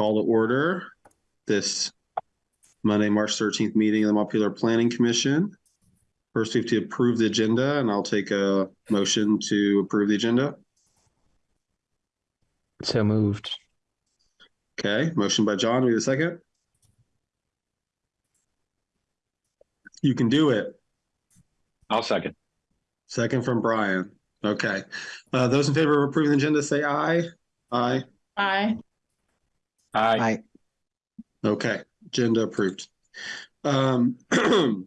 Call to order this Monday, March 13th meeting of the Montpelier Planning Commission. First, we have to approve the agenda and I'll take a motion to approve the agenda. So moved. Okay, motion by John, we have a second? You can do it. I'll second. Second from Brian. Okay. Uh, those in favor of approving the agenda, say aye. Aye. Aye. Aye. Aye. Okay, agenda approved. Um,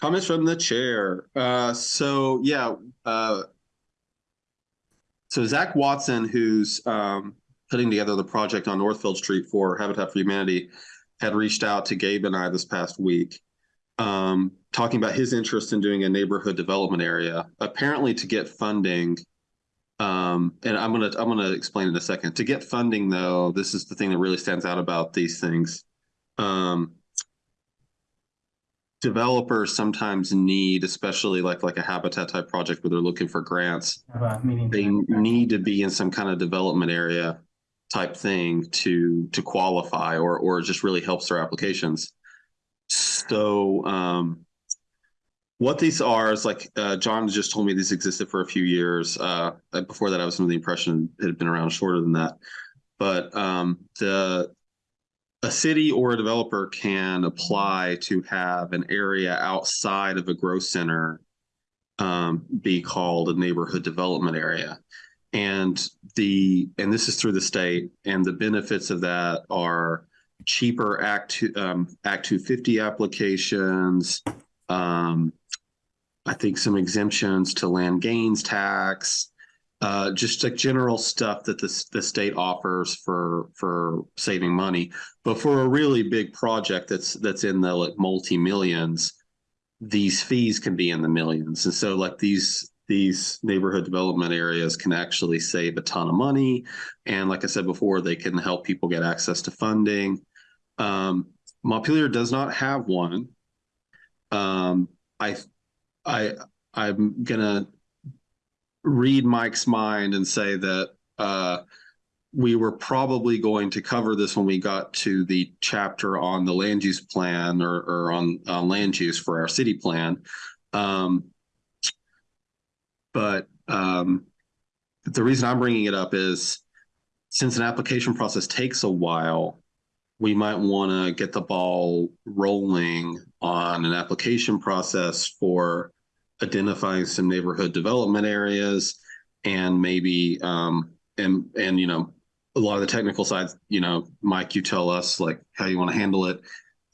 comments from the chair. Uh, so yeah, uh, so Zach Watson, who's um, putting together the project on Northfield Street for Habitat for Humanity, had reached out to Gabe and I this past week, um, talking about his interest in doing a neighborhood development area. Apparently, to get funding, um, and I'm gonna I'm gonna explain in a second. To get funding, though, this is the thing that really stands out about these things. Um, developers sometimes need, especially like like a habitat type project where they're looking for grants, they need to be in some kind of development area type thing to to qualify, or or just really helps their applications. So um, what these are is like uh, John just told me these existed for a few years. Uh, before that, I was under the impression it had been around shorter than that. But um, the a city or a developer can apply to have an area outside of a growth center um, be called a neighborhood development area. And the and this is through the state, and the benefits of that are cheaper Act um, Act 250 applications. Um, I think some exemptions to land gains tax, uh, just like general stuff that the, the state offers for for saving money. But for a really big project that's that's in the like multi millions, these fees can be in the millions. And so like these these neighborhood development areas can actually save a ton of money. And like I said before, they can help people get access to funding. Um, Montpelier does not have one. Um, I, I, I'm gonna read Mike's mind and say that uh, we were probably going to cover this when we got to the chapter on the land use plan or, or on, on land use for our city plan. Um, but um, the reason I'm bringing it up is since an application process takes a while, we might want to get the ball rolling on an application process for identifying some neighborhood development areas and maybe um, and and you know a lot of the technical side you know mike you tell us like how you want to handle it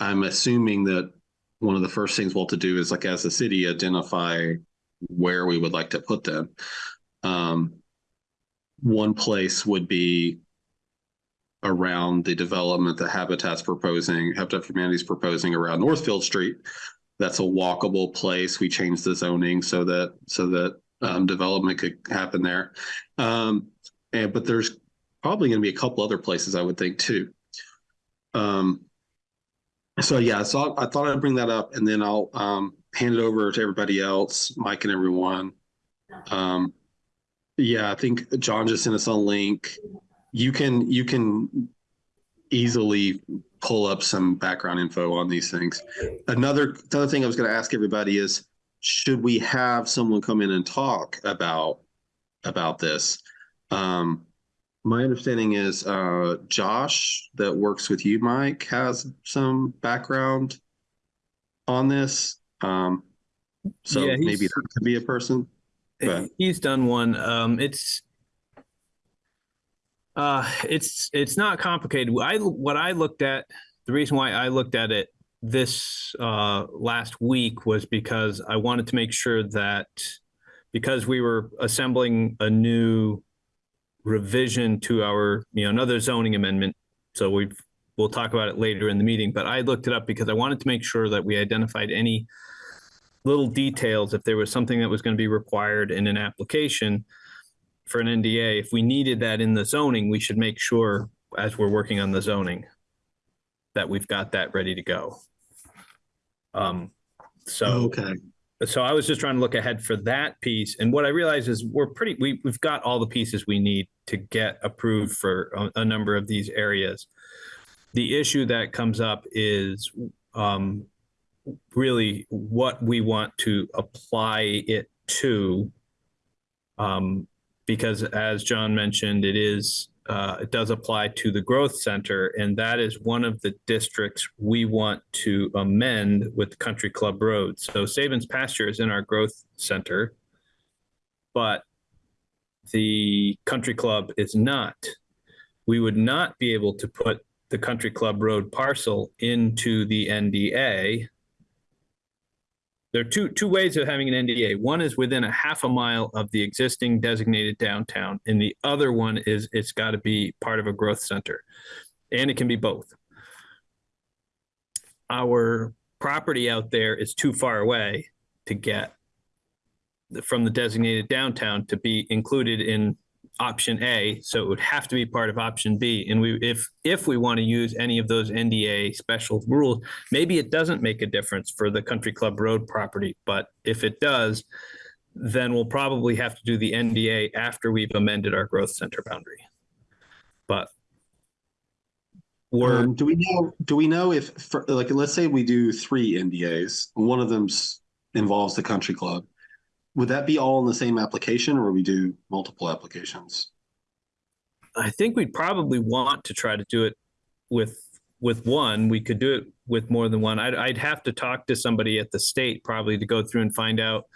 i'm assuming that one of the first things we'll to do is like as a city identify where we would like to put them um, one place would be around the development that Habitat's proposing, Habitat for Humanity is proposing around Northfield Street. That's a walkable place. We changed the zoning so that so that um, development could happen there. Um, and but there's probably going to be a couple other places I would think too. Um, so yeah, so I, I thought I'd bring that up, and then I'll um, hand it over to everybody else, Mike and everyone. Um, yeah, I think John just sent us a link you can you can easily pull up some background info on these things. Another another thing I was going to ask everybody is should we have someone come in and talk about about this? Um, my understanding is uh, Josh that works with you, Mike, has some background on this. Um, so Yeah, maybe that could be a person. But He's done one. Um, it's uh, it's it's not complicated. I what I looked at the reason why I looked at it this uh, last week was because I wanted to make sure that because we were assembling a new revision to our you know another zoning amendment. So we've we'll talk about it later in the meeting. But I looked it up because I wanted to make sure that we identified any little details if there was something that was going to be required in an application for an NDA, if we needed that in the zoning, we should make sure as we're working on the zoning that we've got that ready to go. Um, so okay, so I was just trying to look ahead for that piece. And what I realized is we're pretty, we, we've got all the pieces we need to get approved for a, a number of these areas. The issue that comes up is um, really what we want to apply it to. Um, because as John mentioned, it is, uh, it does apply to the growth center, and that is one of the districts we want to amend with Country Club Road. So Sabins Pasture is in our growth center, but the Country Club is not. We would not be able to put the Country Club Road parcel into the NDA. There are two, two ways of having an NDA. One is within a half a mile of the existing designated downtown, and the other one is it's got to be part of a growth center. And it can be both. Our property out there is too far away to get from the designated downtown to be included in option A, so it would have to be part of option B. And we, if, if we want to use any of those NDA special rules, maybe it doesn't make a difference for the Country Club Road property, but if it does, then we'll probably have to do the NDA after we've amended our growth center boundary. But we're, Um, do we know, do we know if, for, like, let's say we do three NDAs, one of them's involves the country club. Would that be all in the same application or we do multiple applications? I think we'd probably want to try to do it with, with one. We could do it with more than one. I'd, I'd have to talk to somebody at the state probably to go through and find out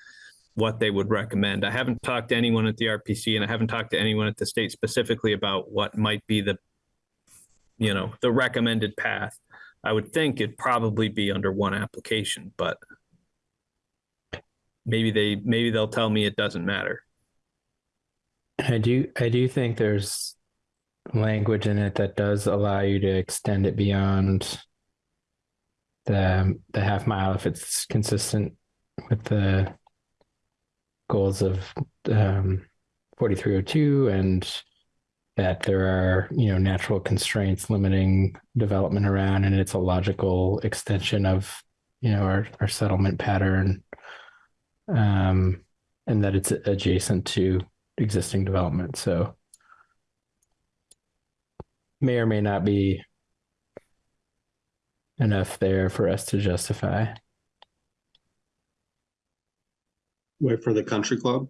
what they would recommend. I haven't talked to anyone at the RPC and I haven't talked to anyone at the state specifically about what might be the, you know, the recommended path. I would think it'd probably be under one application, but maybe they, maybe they'll tell me it doesn't matter. I do I do think there's language in it that does allow you to extend it beyond the the half mile if it's consistent with the goals of um, 4302 and that there are you know natural constraints limiting development around and it's a logical extension of you know our, our settlement pattern um, and that it's adjacent to existing development. So may or may not be enough there for us to justify. Wait for the country club?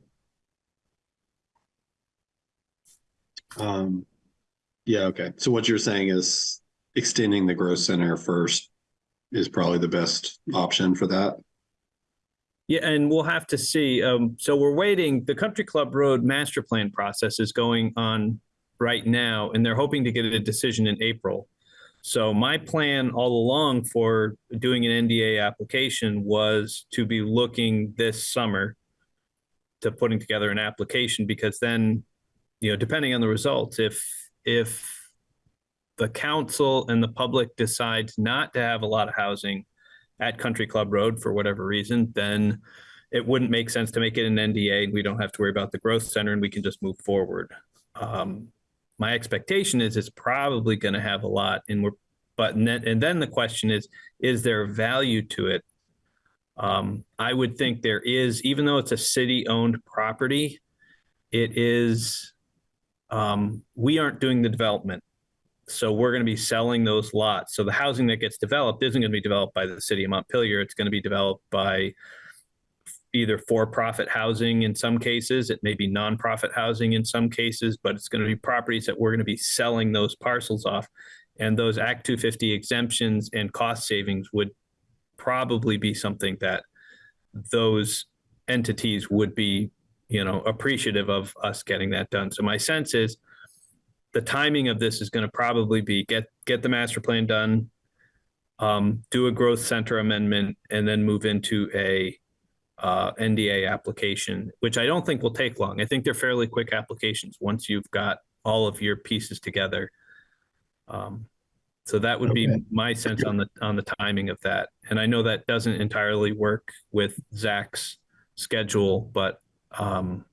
Um, yeah, okay. So what you're saying is extending the growth center first is probably the best option for that. Yeah, and we'll have to see. Um, so we're waiting. The Country Club Road master plan process is going on right now, and they're hoping to get a decision in April. So my plan all along for doing an NDA application was to be looking this summer to putting together an application because then, you know, depending on the results, if if the council and the public decides not to have a lot of housing at Country Club Road for whatever reason, then it wouldn't make sense to make it an NDA and we don't have to worry about the growth center and we can just move forward. Um, my expectation is it's probably going to have a lot and we're, but and then, and then the question is, is there value to it? Um, I would think there is, even though it's a city owned property, it is, um, we aren't doing the development. So we're going to be selling those lots. So the housing that gets developed isn't going to be developed by the city of Montpelier. It's going to be developed by either for-profit housing in some cases, it may be nonprofit housing in some cases, but it's going to be properties that we're going to be selling those parcels off. And those Act 250 exemptions and cost savings would probably be something that those entities would be, you know, appreciative of us getting that done. So my sense is the timing of this is going to probably be get get the master plan done, um, do a growth center amendment, and then move into a uh, NDA application, which I don't think will take long. I think they're fairly quick applications once you've got all of your pieces together. Um, so that would be my sense on the on the timing of that. And I know that doesn't entirely work with Zach's schedule, but um,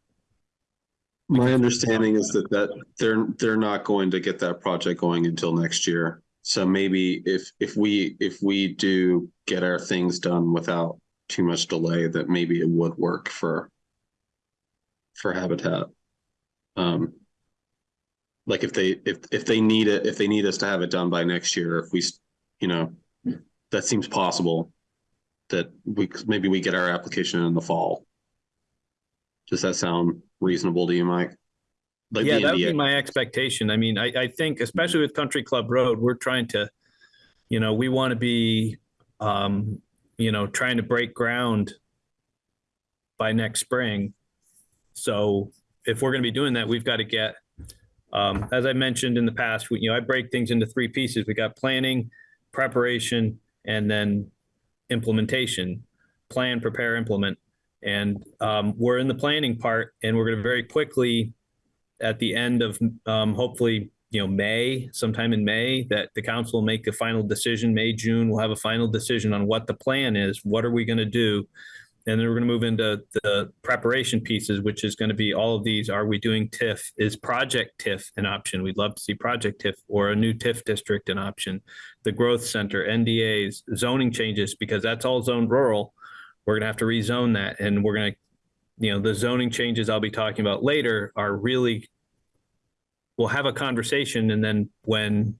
My understanding is that that they're they're not going to get that project going until next year. So maybe if if we if we do get our things done without too much delay that maybe it would work for for habitat. Um, like if they if if they need it if they need us to have it done by next year if we you know that seems possible that we maybe we get our application in the fall does that sound reasonable to you mike like Yeah, that would be my expectation. I mean, I, I think especially with Country Club Road, we're trying to, you know, we want to be, um, you know, trying to break ground by next spring. So if we're going to be doing that, we've got to get, um, as I mentioned in the past, we, you know, I break things into three pieces. We got planning, preparation, and then implementation. Plan, prepare, implement. And um, we're in the planning part, and we're going to very quickly at the end of um, hopefully you know May, sometime in May, that the council will make a final decision. May, June, we'll have a final decision on what the plan is. What are we going to do? And then we're going to move into the preparation pieces, which is going to be all of these. Are we doing TIF? Is project TIF an option? We'd love to see project TIF or a new TIF district an option. The growth center, NDAs, zoning changes, because that's all zoned rural. We're going to have to rezone that and we're going to you know, the zoning changes I'll be talking about later are really, we'll have a conversation and then when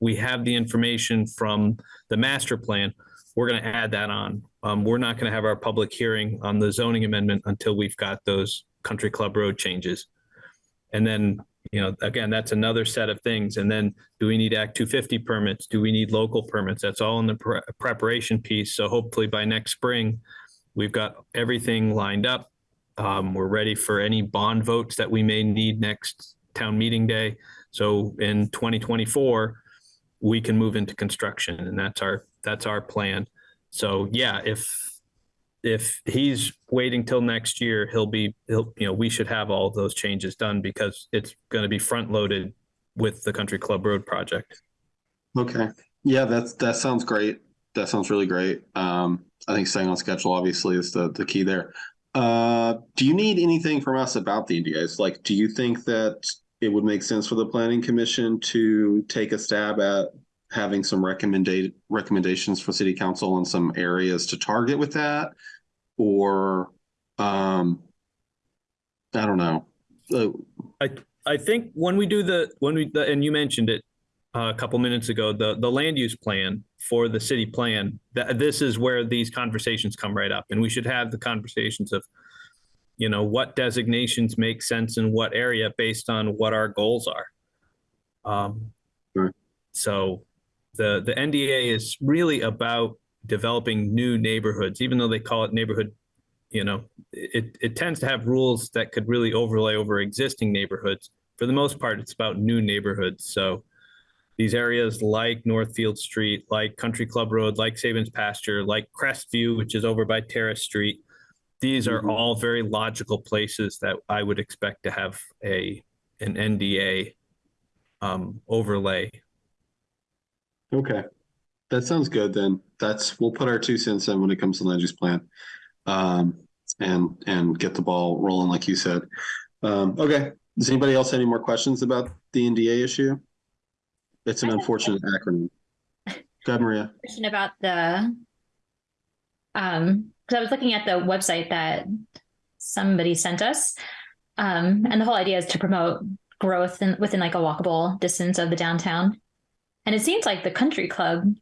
we have the information from the master plan, we're going to add that on. Um, we're not going to have our public hearing on the zoning amendment until we've got those country club road changes. And then, you know, again, that's another set of things. And then do we need Act two fifty permits? Do we need local permits? That's all in the pre- preparation piece. So hopefully by next spring, We've got everything lined up. Um, we're ready for any bond votes that we may need next town meeting day. So in 2024, we can move into construction and that's our, that's our plan. So yeah, if, if he's waiting till next year, he'll be, he'll, you know, we should have all of those changes done because it's going to be front loaded with the Country Club Road project. okay. Yeah that's that sounds great. That sounds really great. Um i think staying on schedule obviously is the the key there. Uh do you need anything from us about the ndas like do you think that it would make sense for the planning commission to take a stab at having some recommended recommendations for city council on some areas to target with that or um i don't know Uh, I think when we do the, when we, the- and you mentioned it uh, a couple minutes ago, the, the land use plan for the city plan, that this is where these conversations come right up. And we should have the conversations of, you know, what designations make sense in what area based on what our goals are. Um, Sure. So the, the NDA is really about developing new neighborhoods, even though they call it neighborhood you know, it, it tends to have rules that could really overlay over existing neighborhoods. For the most part, it's about new neighborhoods. So these areas like Northfield Street, like Country Club Road, like Sabins Pasture, like Crestview, which is over by Terrace Street, these are Mhm. all very logical places that I would expect to have a an NDA um, overlay. Okay. That sounds good then. That's, we'll put our two cents in when it comes to land use plan. Um, and, and get the ball rolling like you said. Um, okay. Does anybody else have any more questions about the NDA issue? It's an unfortunate acronym. Go ahead, Maria. question about the um because I was looking at the website that somebody sent us. Um, and the whole idea is to promote growth in, within like a walkable distance of the downtown. And it seems like the country club,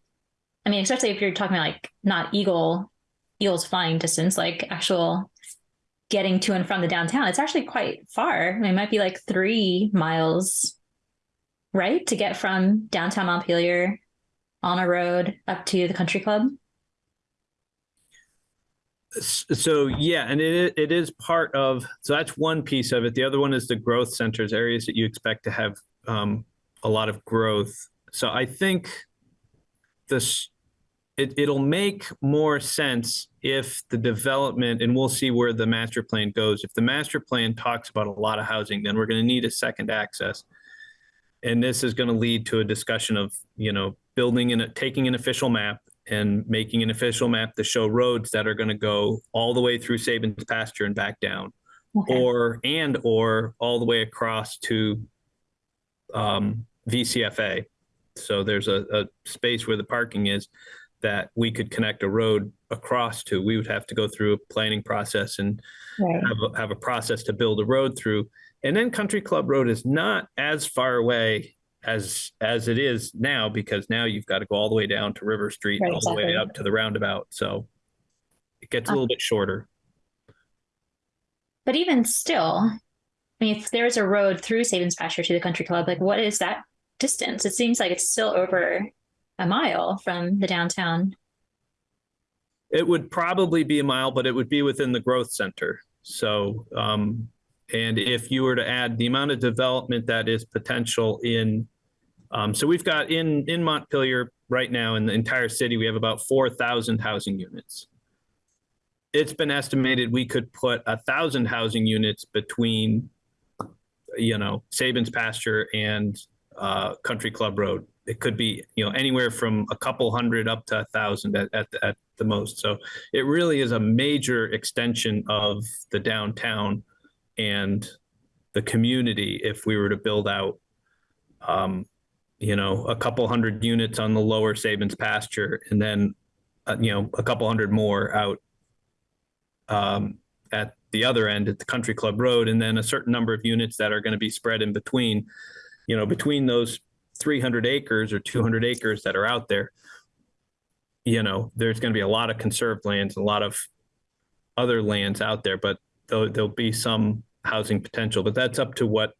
I mean, especially if you're talking about like not eagle, eagles flying distance, like actual getting to and from the downtown, it's actually quite far. I mean, it might be like three miles, right? To get from downtown Montpelier on a road up to the country club. So yeah, and it it is part of so that's one piece of it. The other one is the growth centers, areas that you expect to have um, a lot of growth. So I think this it it'll make more sense if the development and we'll see where the master plan goes. If the master plan talks about a lot of housing, then we're going to need a second access. And this is going to lead to a discussion of, you know, building and taking an official map and making an official map to show roads that are going to go all the way through Sabin's pasture and back down, Okay. or and or all the way across to um, VCFA. So there's a, a space where the parking is that we could connect a road across to. We would have to go through a planning process and Right. have a, have a process to build a road through. And then Country Club Road is not as far away as as it is now because now you've got to go all the way down to River Street, Right, all the way up to the roundabout. So it gets a Um, little bit shorter. But even still, I mean, if there's a road through Sabins Pasture to the country club, like what is that distance? It seems like it's still over a mile from the downtown. It would probably be a mile, but it would be within the growth center. So, um, and if you were to add the amount of development that is potential in, um, so we've got in, in Montpelier right now in the entire city, we have about 4,000 housing units. It's been estimated we could put a thousand housing units between, you know, Sabins Pasture and, uh, Country Club Road. It could be, you know, anywhere from a couple hundred up to a thousand at, at, at the most. So it really is a major extension of the downtown and the community if we were to build out um, you know a couple hundred units on the lower Sabins pasture and then uh, you know a couple hundred more out um, at the other end at the country club road and then a certain number of units that are going to be spread in between you know between those 300 acres or 200 acres that are out there you know, there's going to be a lot of conserved lands, a lot of other lands out there, but there'll, there'll be some housing potential, but that's up to what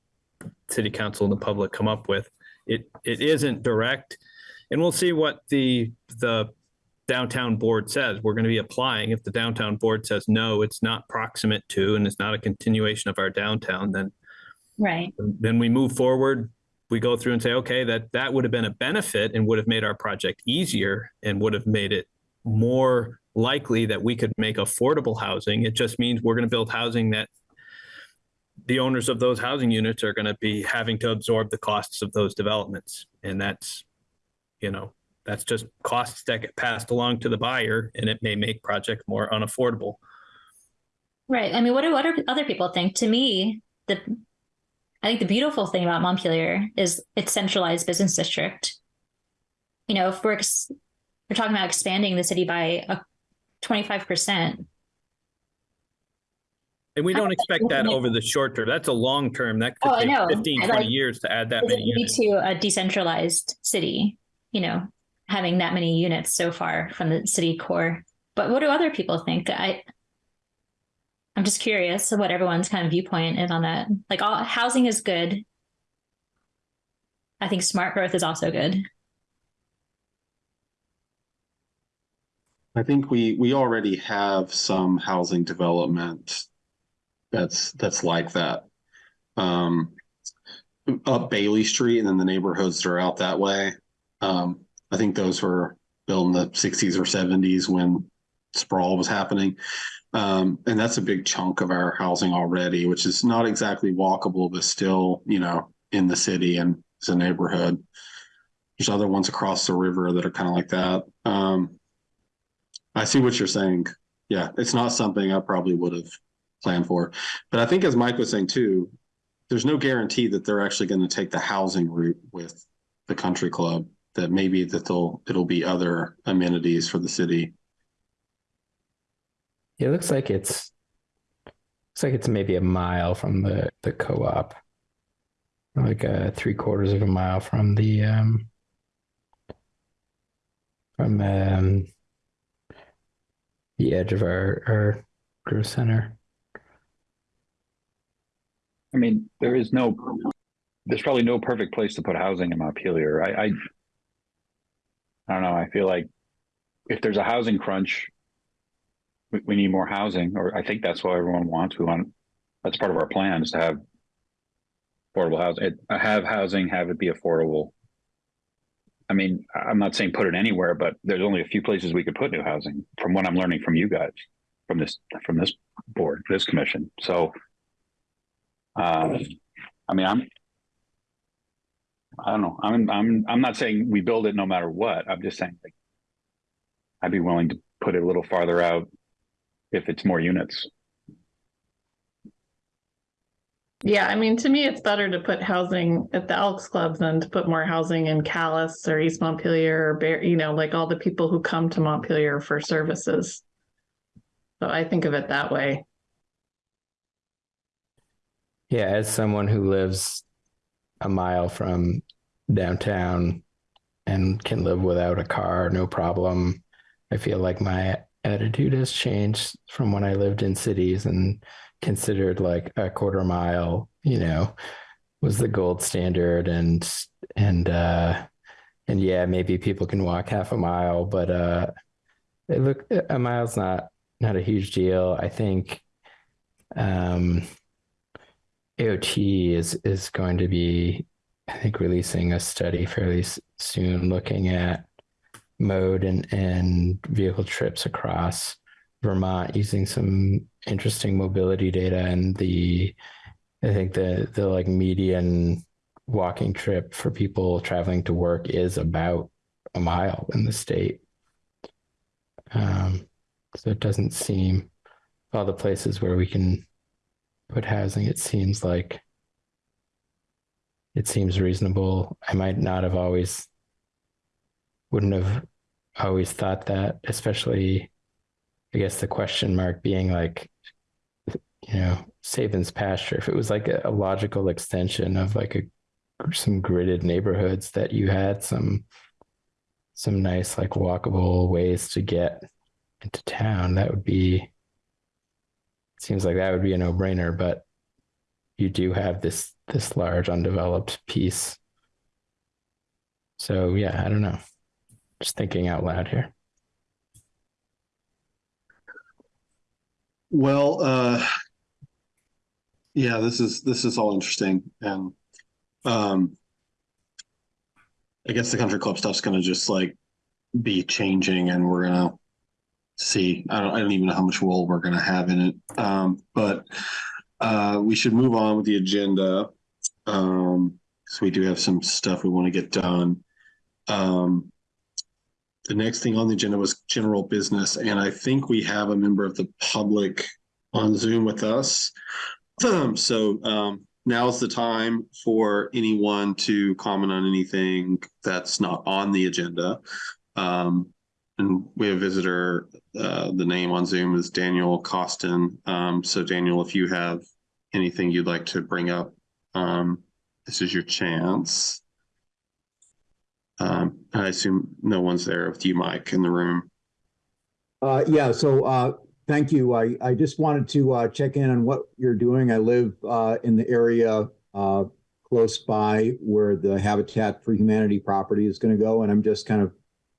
city council and the public come up with. It, it isn't direct. And we'll see what the, the downtown board says. We're going to be applying. If the downtown board says, no, it's not proximate to, and it's not a continuation of our downtown, then Right. then we move forward. We go through and say, okay, that that would have been a benefit and would have made our project easier and would have made it more likely that we could make affordable housing. It just means we're going to build housing that the owners of those housing units are going to be having to absorb the costs of those developments. And that's, you know, that's just costs that get passed along to the buyer and it may make project more unaffordable. Right. I mean, what do what do other people think? To me, the I think the beautiful thing about Montpelier is its centralized business district. You know, if we're ex- we're talking about expanding the city by a twenty five percent, And we don't expect that over the short term. That's a long term. That Oh, could I take 15, 20 like- years to add that many units. to a decentralized city? You know, having that many units so far from the city core. But what do other people think? I I'm just curious what everyone's kind of viewpoint is on that. Like, all housing is good. I think smart growth is also good. I think we we already have some housing development that's that's like that. Um, up Bailey Street and then the neighborhoods that are out that way. Um, I think those were built in the 60s or 70s when sprawl was happening. Um, and that's a big chunk of our housing already, which is not exactly walkable, but still, you know, in the city and it's a neighborhood. There's other ones across the river that are kind of like that. Um, I see what you're saying. Yeah, it's not something I probably would have planned for. But I think as Mike was saying too, there's no guarantee that they're actually going to take the housing route with the country club. That maybe that they'll it'll be other amenities for the city. It looks like it's looks like it's maybe a mile from the the co-op. Like three quarters of a mile from the um from um the edge of our our growth center. I mean, there is no, there's probably no perfect place to put housing in Montpelier. I, I, I don't know. I feel like if there's a housing crunch, we, we need more housing, or I think that's what everyone wants. We want, that's part of our plan is to have affordable housing, have housing, have it be affordable. I mean, I'm not saying put it anywhere, but there's only a few places we could put new housing from what I'm learning from you guys, from this, from this board, this commission. So, um, I mean, I'm, I don't know. I'm, I'm, I'm not saying we build it no matter what. I'm just saying like, I'd be willing to put it a little farther out if it's more units. Yeah, I mean, to me, it's better to put housing at the Elks Club than to put more housing in Calais or East Montpelier or Barre, you know, like all the people who come to Montpelier for services. So I think of it that way. Yeah, as someone who lives a mile from downtown and can live without a car, no problem. I feel like my attitude has changed from when I lived in cities and considered like a quarter mile, you know, was the gold standard and and uh and yeah, maybe people can walk half a mile, but uh look a mile's not not a huge deal. I think um AOT is is going to be, I think, releasing a study fairly soon looking at mode and, and vehicle trips across Vermont using some interesting mobility data and the I think the the like median walking trip for people traveling to work is about a mile in the state. Um, so it doesn't seem all the places where we can put housing, it seems like it seems reasonable. I might not have always wouldn't have always thought that, especially I guess the question mark being like, you know, Sabin's pasture. If it was like a, a logical extension of like a some gridded neighborhoods that you had some some nice like walkable ways to get into town, that would be seems like that would be a no-brainer, but you do have this this large undeveloped piece. So yeah, I don't know. Just thinking out loud here. Well, uh, yeah, this is this is all interesting, and um, I guess the country club stuff's gonna just like be changing, and we're gonna see. I don't I don't even know how much role we're gonna have in it, um, but uh, we should move on with the agenda. Um, so we do have some stuff we want to get done. Um, the next thing on the agenda was general business, and I think we have a member of the public on Zoom with us. so um, now's the time for anyone to comment on anything that's not on the agenda. Um, and we have a visitor. Uh, the name on Zoom is Daniel Costin. Um, so, Daniel, if you have anything you'd like to bring up, um, this is your chance. Um, I assume no one's there with you, Mike, in the room. Uh, yeah, so uh, thank you. I, I just wanted to uh, check in on what you're doing. I live uh, in the area uh, close by where the Habitat for Humanity property is going to go, and I'm just kind of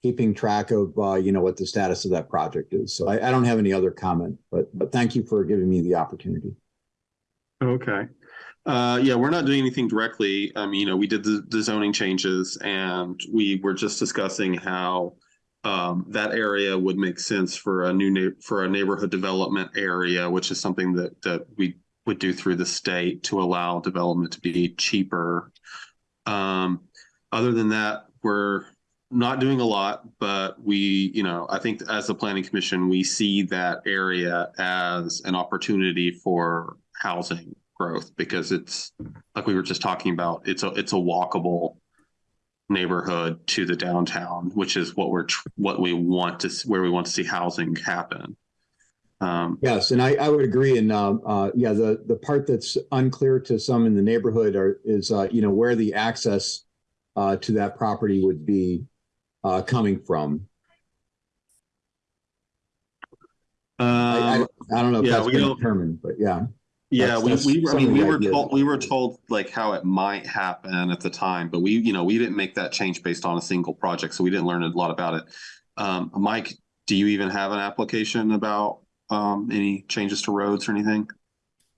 keeping track of uh, you know what the status of that project is. So I, I don't have any other comment, but but thank you for giving me the opportunity. Okay. Uh, yeah, we're not doing anything directly. I mean, you know, we did the, the zoning changes and we were just discussing how um, that area would make sense for a new for a neighborhood development area, which is something that that we would do through the state to allow development to be cheaper. Um, other than that, we're not doing a lot, but we, you know, I think as the planning commission, we see that area as an opportunity for housing growth because it's like we were just talking about. It's a it's a walkable neighborhood to the downtown, which is what we're what we want to where we want to see housing happen. Um, yes, and I, I would agree. And uh, uh, yeah, the the part that's unclear to some in the neighborhood are, is uh, you know where the access uh, to that property would be uh, coming from? Um, I, I, um, I, don't know if yeah, that's been determined, but yeah. Yeah, that's, we, that's we I mean we were told we were told like how it might happen at the time, but we you know we didn't make that change based on a single project, so we didn't learn a lot about it. Um, Mike, do you even have an application about um, any changes to roads or anything?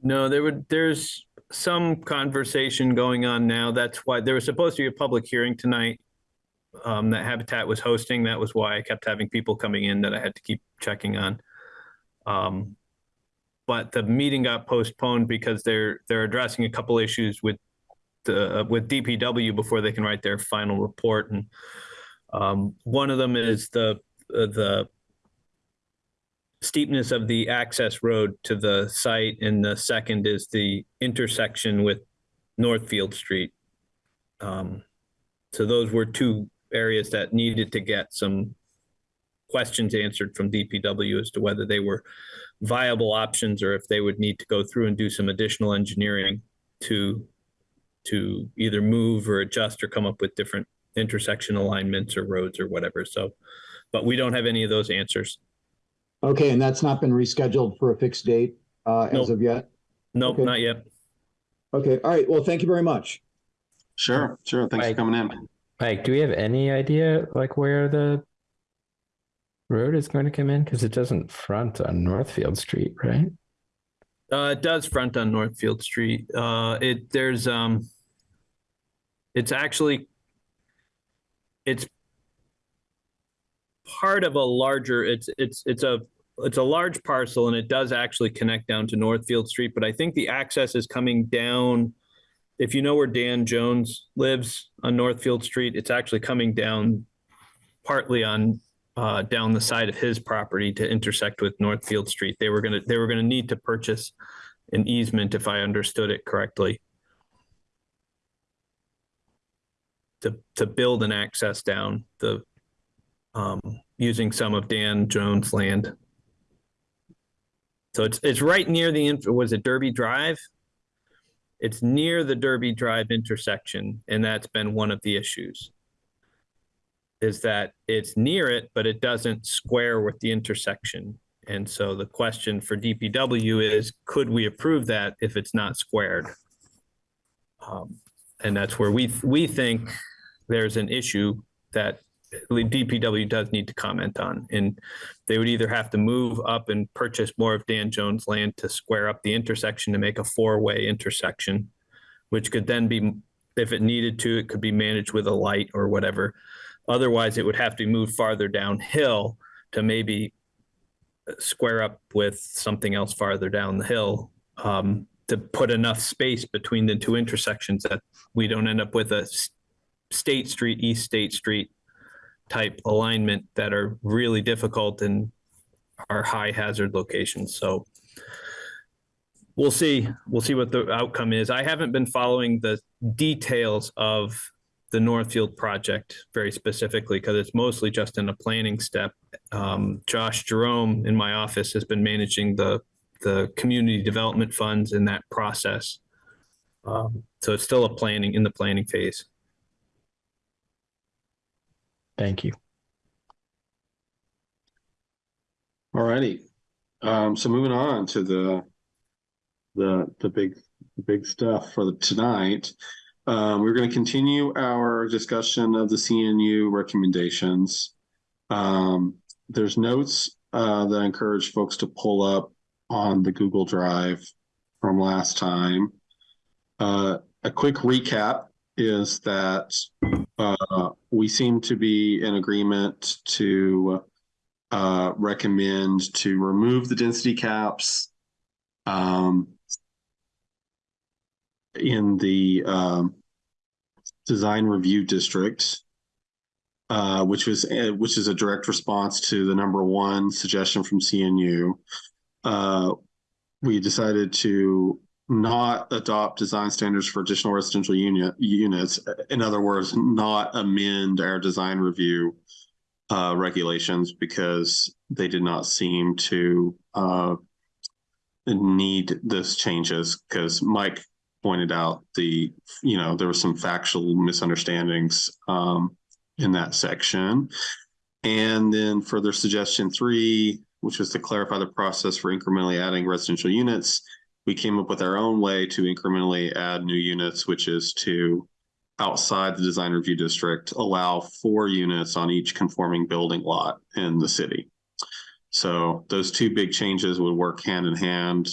No, there would there's some conversation going on now. That's why there was supposed to be a public hearing tonight um, that Habitat was hosting. That was why I kept having people coming in that I had to keep checking on. Um, but the meeting got postponed because they're they're addressing a couple issues with the uh, with DPW before they can write their final report, and um, one of them is the uh, the steepness of the access road to the site, and the second is the intersection with Northfield Street. Um, so those were two areas that needed to get some questions answered from DPW as to whether they were viable options or if they would need to go through and do some additional engineering to to either move or adjust or come up with different intersection alignments or roads or whatever. So, but we don't have any of those answers. Okay, and that's not been rescheduled for a fixed date uh, as Nope. of yet? Nope, Okay. not yet. Okay, all right. Well, thank you very much. Sure, sure. Thanks for coming in. Mike, do we have any idea like where the road is going to come in? Because it doesn't front on Northfield Street, right? Uh, it does front on Northfield Street. Uh, it, there's, um, it's actually, it's part of a larger, it's, it's, it's a, it's a large parcel and it does actually connect down to Northfield Street, but I think the access is coming down. If you know where Dan Jones lives on Northfield Street, it's actually coming down partly on uh, down the side of his property to intersect with Northfield Street. They were gonna, they were gonna need to purchase an easement, if I understood it correctly. To, to build an access down the, um, using some of Dan Jones' land. So it's, it's right near the, inf- was it Derby Drive? It's near the Derby Drive intersection, and that's been one of the issues is that it's near it, but it doesn't square with the intersection. And so the question for DPW is, could we approve that if it's not squared? Um, and that's where we, we think there's an issue that DPW does need to comment on. And they would either have to move up and purchase more of Dan Jones' land to square up the intersection to make a four-way intersection, which could then be, if it needed to, it could be managed with a light or whatever. Otherwise, it would have to move farther downhill to maybe square up with something else farther down the hill um, to put enough space between the two intersections that we don't end up with a State Street, East State Street type alignment that are really difficult and are high hazard locations. So we'll see. We'll see what the outcome is. I haven't been following the details of the Northfield project very specifically because it's mostly just in a planning step. Um, Josh Jerome in my office has been managing the the community development funds in that process. Um, so it's still a planning in the planning phase. Thank you. All righty. Um, so moving on to the the the big the big stuff for the tonight. Um, we're going to continue our discussion of the CNU recommendations. Um, there's notes uh, that I encourage folks to pull up on the Google Drive from last time. Uh, a quick recap is that uh, we seem to be in agreement to uh, recommend to remove the density caps um, in the um, design review district, uh, which was uh, which is a direct response to the number one suggestion from CNU. Uh, we decided to not adopt design standards for additional residential unit units. In other words, not amend our design review uh, regulations because they did not seem to uh, need those changes because Mike pointed out the you know there were some factual misunderstandings um, in that section. And then further suggestion three which was to clarify the process for incrementally adding residential units we came up with our own way to incrementally add new units which is to outside the design review district allow four units on each conforming building lot in the city. So those two big changes would work hand in hand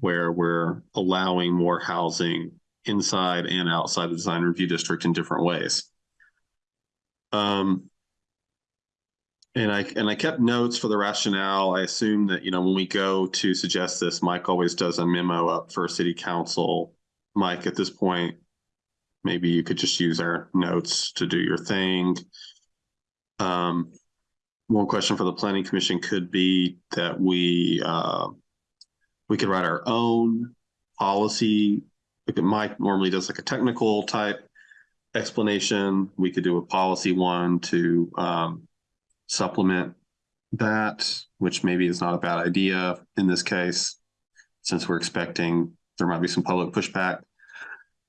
where we're allowing more housing inside and outside the design review district in different ways. Um, and I and I kept notes for the rationale. I assume that you know when we go to suggest this, Mike always does a memo up for city council. Mike, at this point, maybe you could just use our notes to do your thing. Um, one question for the planning commission could be that we, uh, we could write our own policy. Like Mike normally does like a technical type explanation. We could do a policy one to, um, supplement that, which maybe is not a bad idea in this case, since we're expecting there might be some public pushback.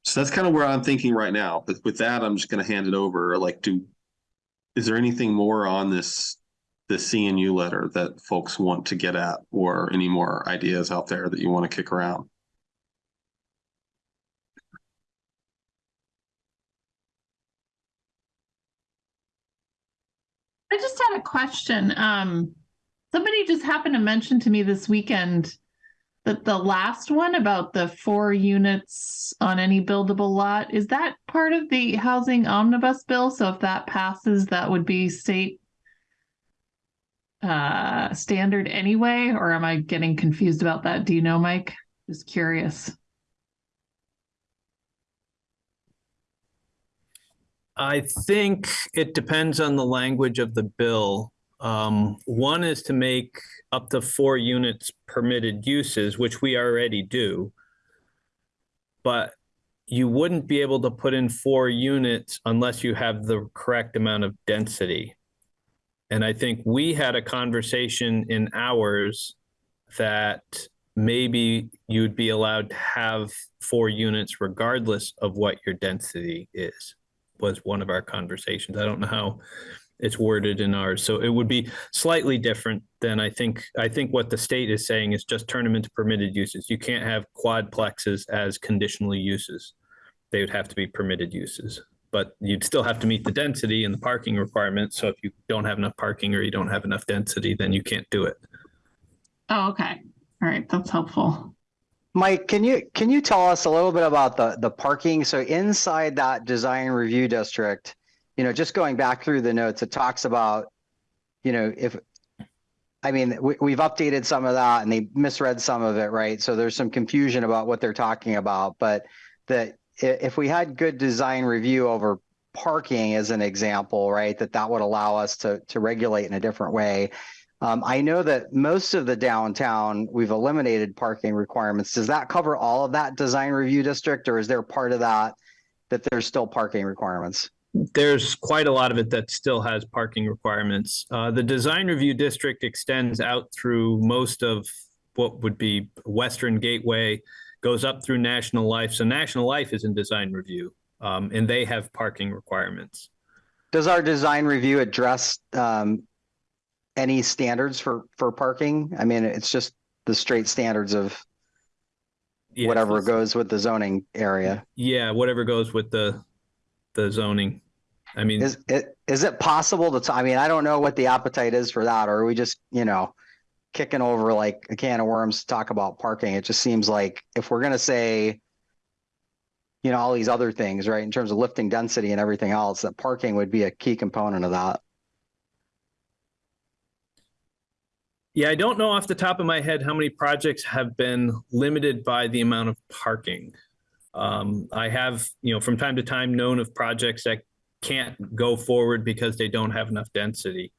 So that's kind of where I'm thinking right now. But with that, I'm just going to hand it over. Like, do is there anything more on this this CNU letter that folks want to get at, or any more ideas out there that you want to kick around? I just had a question. Um, somebody just happened to mention to me this weekend that the last one about the four units on any buildable lot, is that part of the housing omnibus bill? So if that passes, that would be state uh standard anyway, or am I getting confused about that? Do you know, Mike? Just curious. I think it depends on the language of the bill. Um, one is to make up to four units permitted uses, which we already do. But you wouldn't be able to put in four units unless you have the correct amount of density. And I think we had a conversation in ours that maybe you'd be allowed to have four units regardless of what your density is, was one of our conversations. I don't know how it's worded in ours. So it would be slightly different than I think, I think what the state is saying is just turn them into permitted uses. You can't have quadplexes as conditional uses. They would have to be permitted uses, but you'd still have to meet the density and the parking requirements. So if you don't have enough parking or you don't have enough density, then you can't do it. Oh, okay. All right, that's helpful. Mike, can you can you tell us a little bit about the the parking? So inside that design review district, you know, just going back through the notes, it talks about, you know, if I mean, we, we've updated some of that and they misread some of it, right? So there's some confusion about what they're talking about, but that i- if we had good design review over parking as an example, right, that that would allow us to to regulate in a different way. Um, I know that most of the downtown, we've eliminated parking requirements. Does that cover all of that design review district or is there part of that that there's still parking requirements? There's quite a lot of it that still has parking requirements. Uh, the design review district extends out through most of what would be Western Gateway, goes up through National Life. So National Life is in design review, um, and they have parking requirements. Does our design review address um, any standards for for parking? I mean, it's just the straight standards of whatever goes with the zoning area. Yeah, whatever goes with the the zoning. I mean, Is it is it possible to? I mean, I don't know what the appetite is for that, or are we just you know kicking over like a can of worms to talk about parking? It just seems like if we're gonna say you know all these other things, right, in terms of lifting density and everything else, that parking would be a key component of that. Yeah, I don't know off the top of my head how many projects have been limited by the amount of parking. Um, I have, you know, from time to time known of projects that can't go forward because they don't have enough density.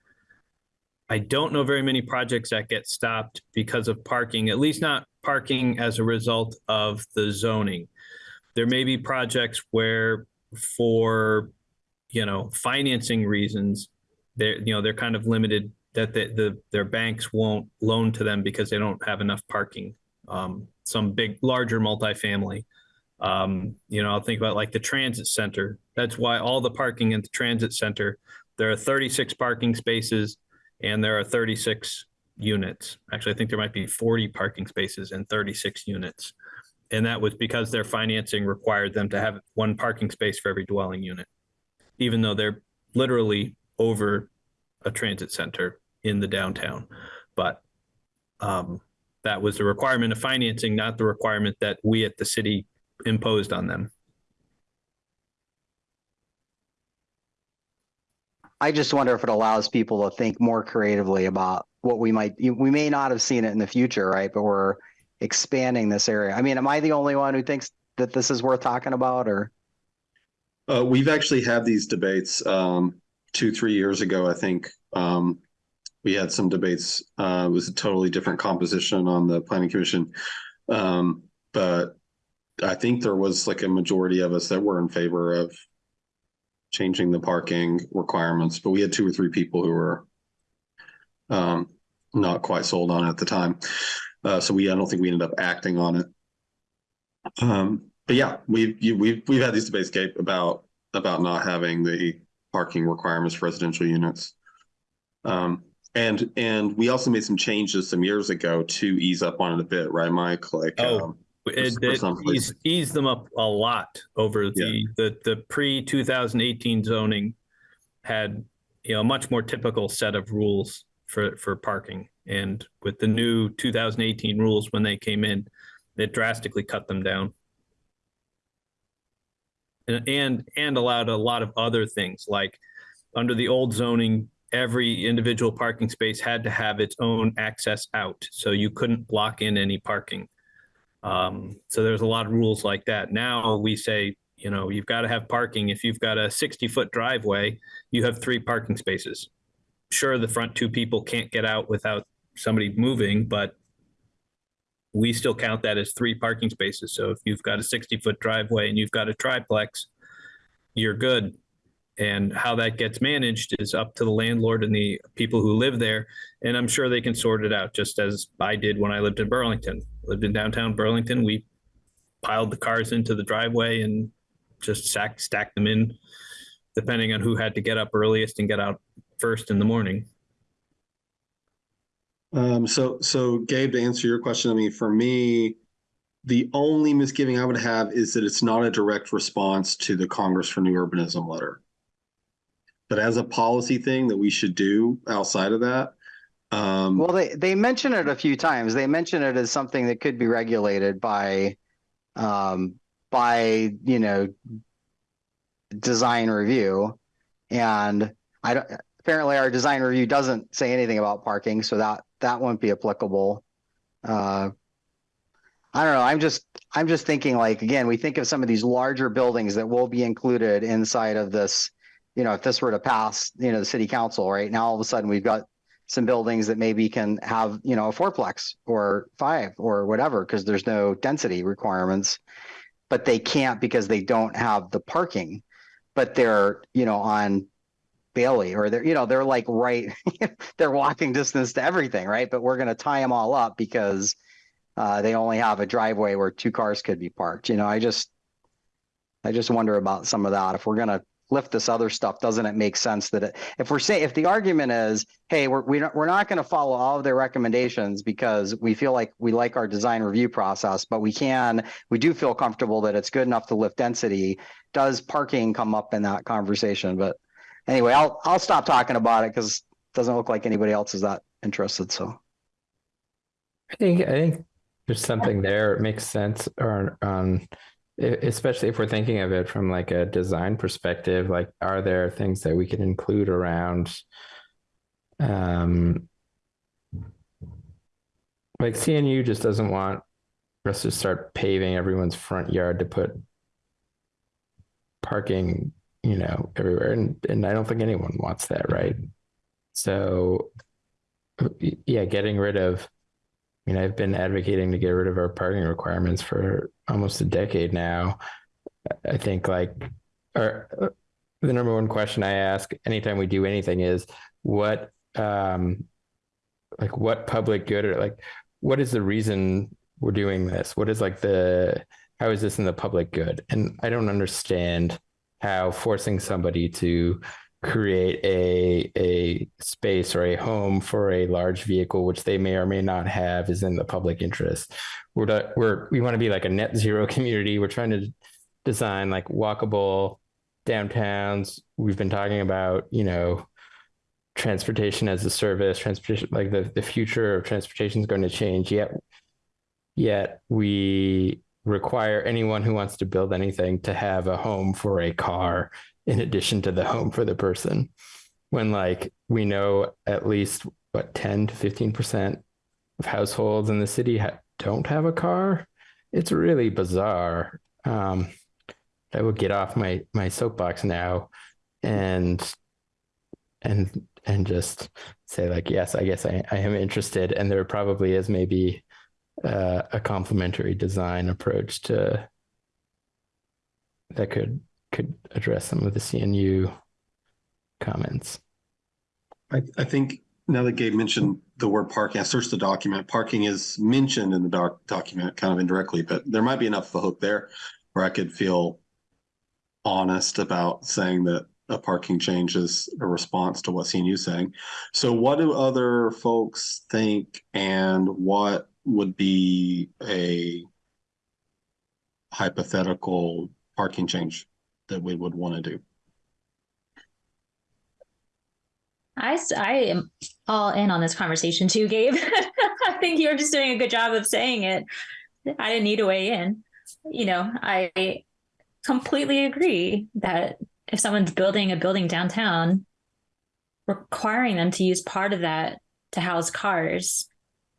I don't know very many projects that get stopped because of parking, at least not parking as a result of the zoning. There may be projects where for, you know, financing reasons, they're, you know, they're kind of limited that the, the their banks won't loan to them because they don't have enough parking. Um, some big, larger multifamily. Um, you know, I'll think about like the transit center. That's why all the parking at the transit center, there are 36 parking spaces and there are 36 units. Actually, I think there might be 40 parking spaces and 36 units. And that was because their financing required them to have one parking space for every dwelling unit, even though they're literally over a transit center in the downtown. But um, that was the requirement of financing, not the requirement that we at the city imposed on them. I just wonder if it allows people to think more creatively about what we might, we may not have seen it in the future, right? But we're expanding this area. I mean, am I the only one who thinks that this is worth talking about or? Uh, we've actually had these debates um, two, three years ago, I think, um, we had some debates. Uh, it was a totally different composition on the planning commission. Um, but I think there was like a majority of us that were in favor of changing the parking requirements, but we had two or three people who were um, not quite sold on it at the time. Uh, so we, I don't think we ended up acting on it. Um, but yeah, we've, you, we've, we've had these debates, Gabe, about, about not having the parking requirements for residential units. Um, and, and we also made some changes some years ago to ease up on it a bit, right, Mike? Like, Oh, um, It, it eased them up a lot over the, the, the pre two thousand eighteen zoning had, you know, a much more typical set of rules for, for parking. And with the new two thousand eighteen rules, when they came in, it drastically cut them down. And, and, and allowed a lot of other things, like under the old zoning, every individual parking space had to have its own access out. So you couldn't block in any parking. Um, so there's a lot of rules like that. Now we say, you know, you've got to have parking. If you've got a 60 foot driveway, you have three parking spaces. Sure, the front two people can't get out without somebody moving, but we still count that as three parking spaces. So if you've got a 60 foot driveway and you've got a triplex, you're good. And how that gets managed is up to the landlord and the people who live there. And I'm sure they can sort it out, just as I did when I lived in Burlington. Lived in downtown Burlington. We piled the cars into the driveway and just stacked stacked them in, depending on who had to get up earliest and get out first in the morning. Um, so, so Gabe, to answer your question, I mean, for me, the only misgiving I would have is that it's not a direct response to the Congress for New Urbanism letter. But as a policy thing that we should do outside of that, um, Well, they, they mention it a few times. They mention it as something that could be regulated by, um, by, you know, design review. And I don't, apparently our design review doesn't say anything about parking, so that, that won't be applicable. Uh, I don't know. I'm just, I'm just thinking like, again, we think of some of these larger buildings that will be included inside of this, you know, if this were to pass, you know, the city council, right? Now all of a sudden we've got some buildings that maybe can have, you know, a fourplex or five or whatever, because there's no density requirements. But they can't because they don't have the parking, but they're, you know, on Bailey or they're, you know, they're like right, they're walking distance to everything, right? But we're gonna tie them all up because uh, they only have a driveway where two cars could be parked, you know, I just I just wonder about some of that. If we're gonna lift this other stuff, doesn't it make sense that it, if we're saying, if the argument is, hey, we're, we're not going to follow all of their recommendations because we feel like we like our design review process, but we can, we do feel comfortable that it's good enough to lift density. Does parking come up in that conversation? But anyway, I'll, I'll stop talking about it because it doesn't look like anybody else is that interested. So. I think I think there's something there. It makes sense or on e- especially if we're thinking of it from like a design perspective, like are there things that we can include around um like CNU just doesn't want us to start paving everyone's front yard to put parking, you know, everywhere. And and I don't think anyone wants that, right? So yeah, getting rid of I mean, I've been advocating to get rid of our parking requirements for almost a decade now. I think like uh, the number one question I ask anytime we do anything is what um like what public good or like what is the reason we're doing this? What is like the how is this in the public good? And I don't understand how forcing somebody to create a a space or a home for a large vehicle which they may or may not have is in the public interest. We're we're we want to be like a net zero community. We're trying to design like walkable downtowns. We've been talking about you know transportation as a service transportation like the, the future of transportation is going to change. Yet yet we require anyone who wants to build anything to have a home for a car in addition to the home for the person. When like we know at least what 10 to 15% of households in the city ha- don't have a car? It's really bizarre. Um i will get off my my soapbox now and and and just say like yes i guess i, I am interested. And there probably is maybe uh, a complementary design approach to that could could address some of the cnu comments I, I think now that Gabe mentioned the word parking, I searched the document. Parking is mentioned in the doc, document kind of indirectly, but there might be enough of a hook there where I could feel honest about saying that a parking change is a response to what CNU is saying. So what do other folks think and what would be a hypothetical parking change that we would want to do? I, I am all in on this conversation too, Gabe. I think you're just doing a good job of saying it. I didn't need to weigh in. You know, I completely agree that if someone's building a building downtown, requiring them to use part of that to house cars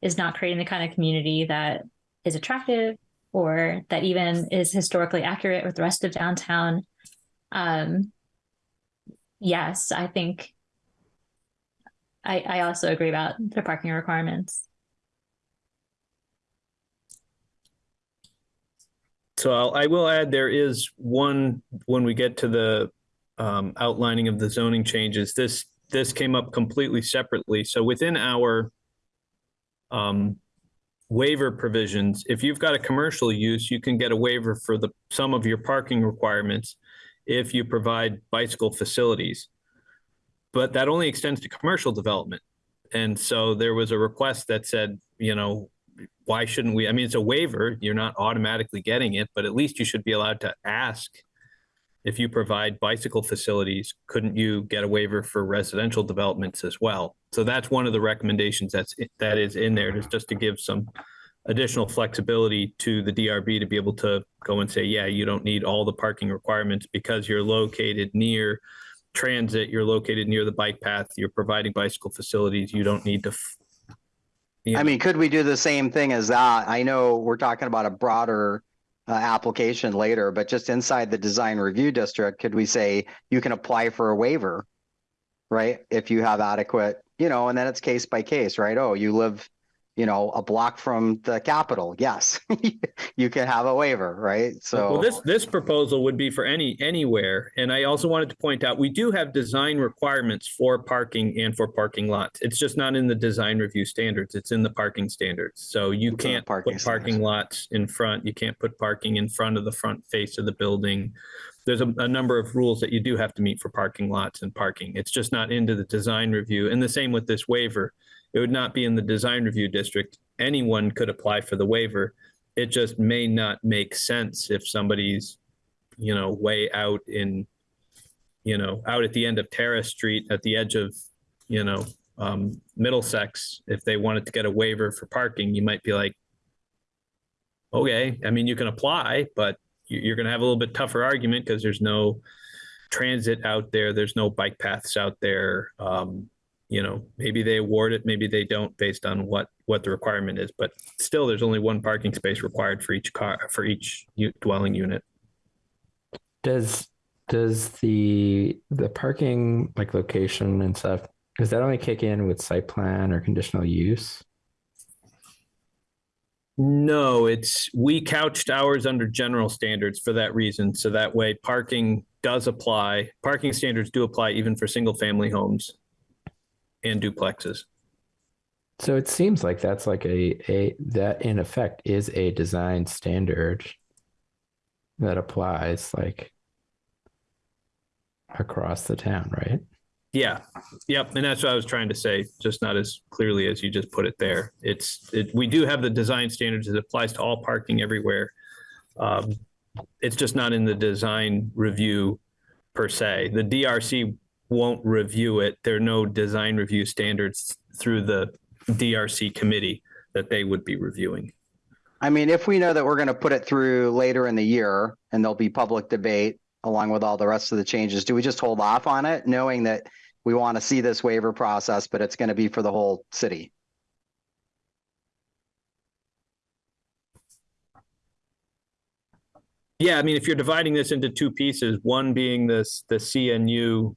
is not creating the kind of community that is attractive or that even is historically accurate with the rest of downtown. Um, yes, I think I, I also agree about the parking requirements. So I'll, I will add, there is one, when we get to the um, outlining of the zoning changes, this, this came up completely separately. So within our um, waiver provisions, if you've got a commercial use, you can get a waiver for the, some of your parking requirements if you provide bicycle facilities. But that only extends to commercial development. And so there was a request that said, you know, why shouldn't we? I mean, it's a waiver. You're not automatically getting it, but at least you should be allowed to ask if you provide bicycle facilities, couldn't you get a waiver for residential developments as well? So that's one of the recommendations that's, that is in there, is just to give some additional flexibility to the DRB to be able to go and say, yeah, you don't need all the parking requirements because you're located near transit, you're located near the bike path, you're providing bicycle facilities, you don't need to I mean, could we do the same thing as that? I know we're talking about a broader uh, application later, but just inside the design review district, could we say you can apply for a waiver? Right? If you have adequate, you know, and then it's case by case, right? Oh, you live, you know, a block from the Capitol. Yes, you can have a waiver, right? So. Well, this, this proposal would be for any, anywhere. And I also wanted to point out, we do have design requirements for parking and for parking lots. It's just not in the design review standards. It's in the parking standards. So you It's can't parking put parking standards. lots in front. You can't put parking in front of the front face of the building. There's a, a number of rules that you do have to meet for parking lots and parking. It's just not into the design review. And the same with this waiver. It would not be in the design review district. Anyone could apply for the waiver. It just may not make sense if somebody's, you know, way out in, you know, out at the end of Terrace Street at the edge of, you know, um, Middlesex, if they wanted to get a waiver for parking, you might be like, okay, I mean, you can apply, but you, you're going to have a little bit tougher argument because there's no transit out there. There's no bike paths out there. Um, you know, maybe they award it, maybe they don't based on what, what the requirement is, but still there's only one parking space required for each car, for each dwelling unit. does does the the parking like location and stuff does that only kick in with site plan or conditional use No, it's, we couched ours under general standards for that reason. So that way parking does apply. Parking standards do apply even for single family homes and duplexes. so it seems like that's like a a that in effect is a design standard that applies like across the town right Yeah, yep, and that's what I was trying to say, just not as clearly as you just put it there. It's, it, we do have the design standards, it applies to all parking everywhere. Um, it's just not in the design review per se. The DRC won't review it. There are no design review standards through the DRC committee that they would be reviewing. I mean, if we know that we're going to put it through later in the year and there'll be public debate along with all the rest of the changes, do we just hold off on it knowing that we want to see this waiver process, but it's going to be for the whole city? Yeah, I mean, if you're dividing this into two pieces, one being this, the CNU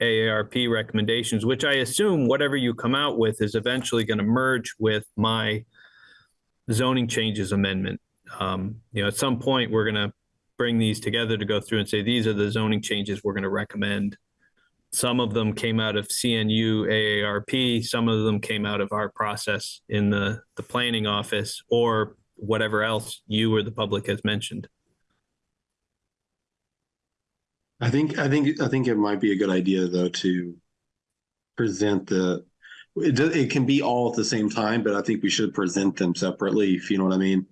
AARP recommendations, which I assume whatever you come out with is eventually going to merge with my zoning changes amendment. Um, you know, at some point, we're going to bring these together to go through and say, these are the zoning changes we're going to recommend. Some of them came out of CNU AARP, some of them came out of our process in the, the planning office or whatever else you or the public has mentioned. I think I think I think it might be a good idea though to present the it does, it can be all at the same time, but I think we should present them separately, if you know what I mean.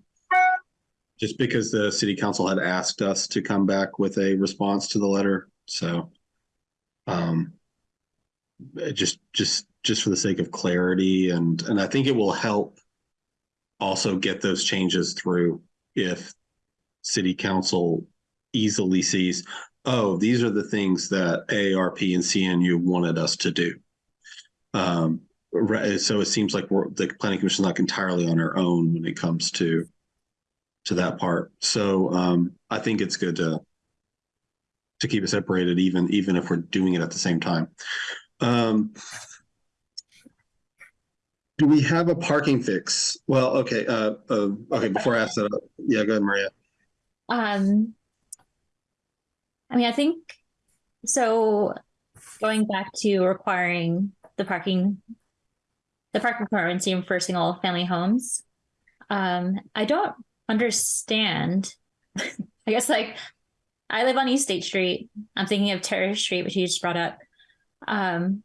Just because the city council had asked us to come back with a response to the letter, so um just just just for the sake of clarity and and I think it will help also get those changes through if city council easily sees oh, these are the things that AARP and CNU wanted us to do. Um, so it seems like we're, the planning commission is not entirely on our own when it comes to to that part. So um, I think it's good to to keep it separated, even even if we're doing it at the same time. Um, do we have a parking fix? Well, okay, uh, uh, okay. Before I ask that, yeah, go ahead, Maria. Um, I mean, I think so. Going back to requiring the parking, the parking requirements for single family homes. Um, I don't understand. I guess like I live on East State Street. I'm thinking of Terrace Street, which you just brought up. Um,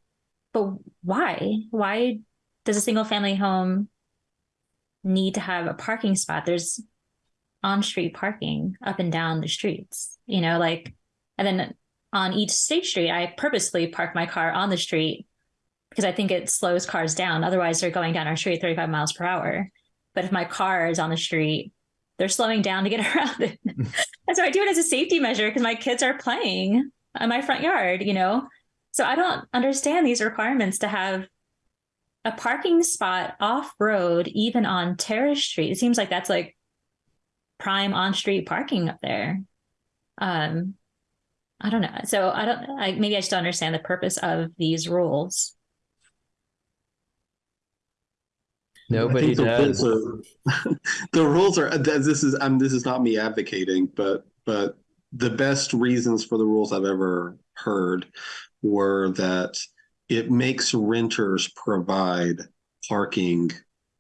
but why? Why does a single family home need to have a parking spot? There's on street parking up and down the streets, you know, like and then on East State Street, I purposely park my car on the street because I think it slows cars down. Otherwise, they're going down our street 35 miles per hour. But if my car is on the street, they're slowing down to get around it. and so I do it as a safety measure because my kids are playing in my front yard, you know? So I don't understand these requirements to have a parking spot off road, even on Terrace Street. It seems like that's like prime on street parking up there. Um, I don't know. So I don't. I, maybe I just don't understand the purpose of these rules. Nobody I think the does. rules are- the rules are. This is. Um, this is not me advocating, but but the best reasons for the rules I've ever heard were that it makes renters provide parking,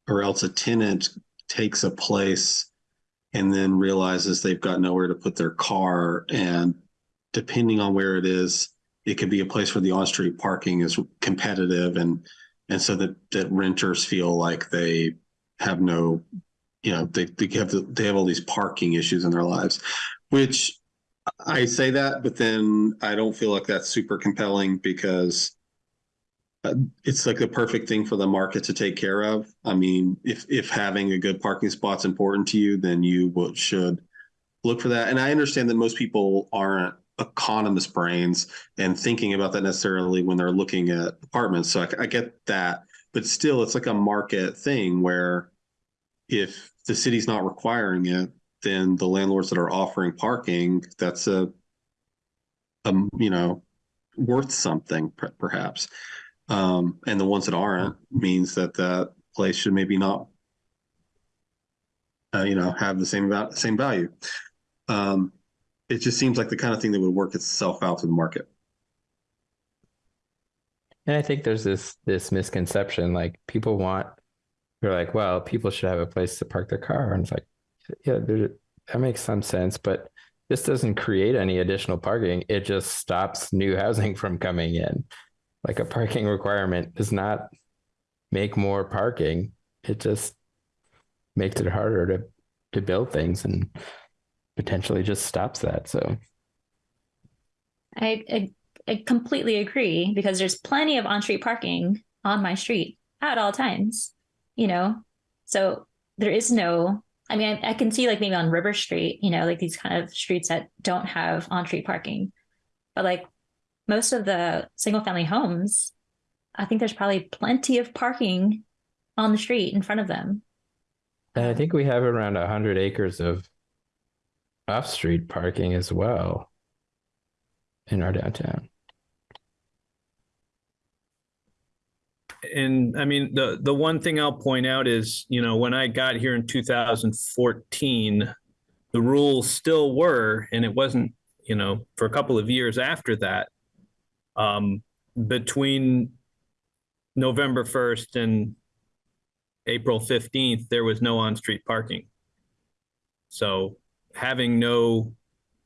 or else a tenant takes a place and then realizes they've got nowhere to put their car and depending on where it is, it could be a place where the on-street parking is competitive and and so that that renters feel like they have no, you know, they, they have the, they have all these parking issues in their lives, which I say that, but then I don't feel like that's super compelling because uh, it's like the perfect thing for the market to take care of. I mean, if if having a good parking spot's important to you, then you should look for that. And I understand that most people aren't economist brains and thinking about that necessarily when they're looking at apartments. So I, I get that, but still, it's like a market thing where if the city's not requiring it, then the landlords that are offering parking, that's a, um, you know, worth something perhaps. Um, and the ones that aren't means that that place should maybe not, uh, you know, have the same about same value. Um, it just seems like the kind of thing that would work itself out to the market. And I think there's this this misconception like people want they're like, well, people should have a place to park their car. And it's like, yeah, that makes some sense, but this doesn't create any additional parking. It just stops new housing from coming in. Like a parking requirement does not make more parking. It just makes it harder to to build things and potentially just stops that. So I, I I completely agree because there's plenty of on-street parking on my street at all times. You know, so there is no. I mean, I, I can see like maybe on River Street, you know, like these kind of streets that don't have on-street parking, but like most of the single-family homes, I think there's probably plenty of parking on the street in front of them. and I think we have around a hundred acres of off street parking as well in our downtown. and I mean, the, the one thing I'll point out is, you know, when I got here in two thousand fourteen, the rules still were, and it wasn't, you know, for a couple of years after that. Um, between November first and April fifteenth, there was no on-street parking. So having no,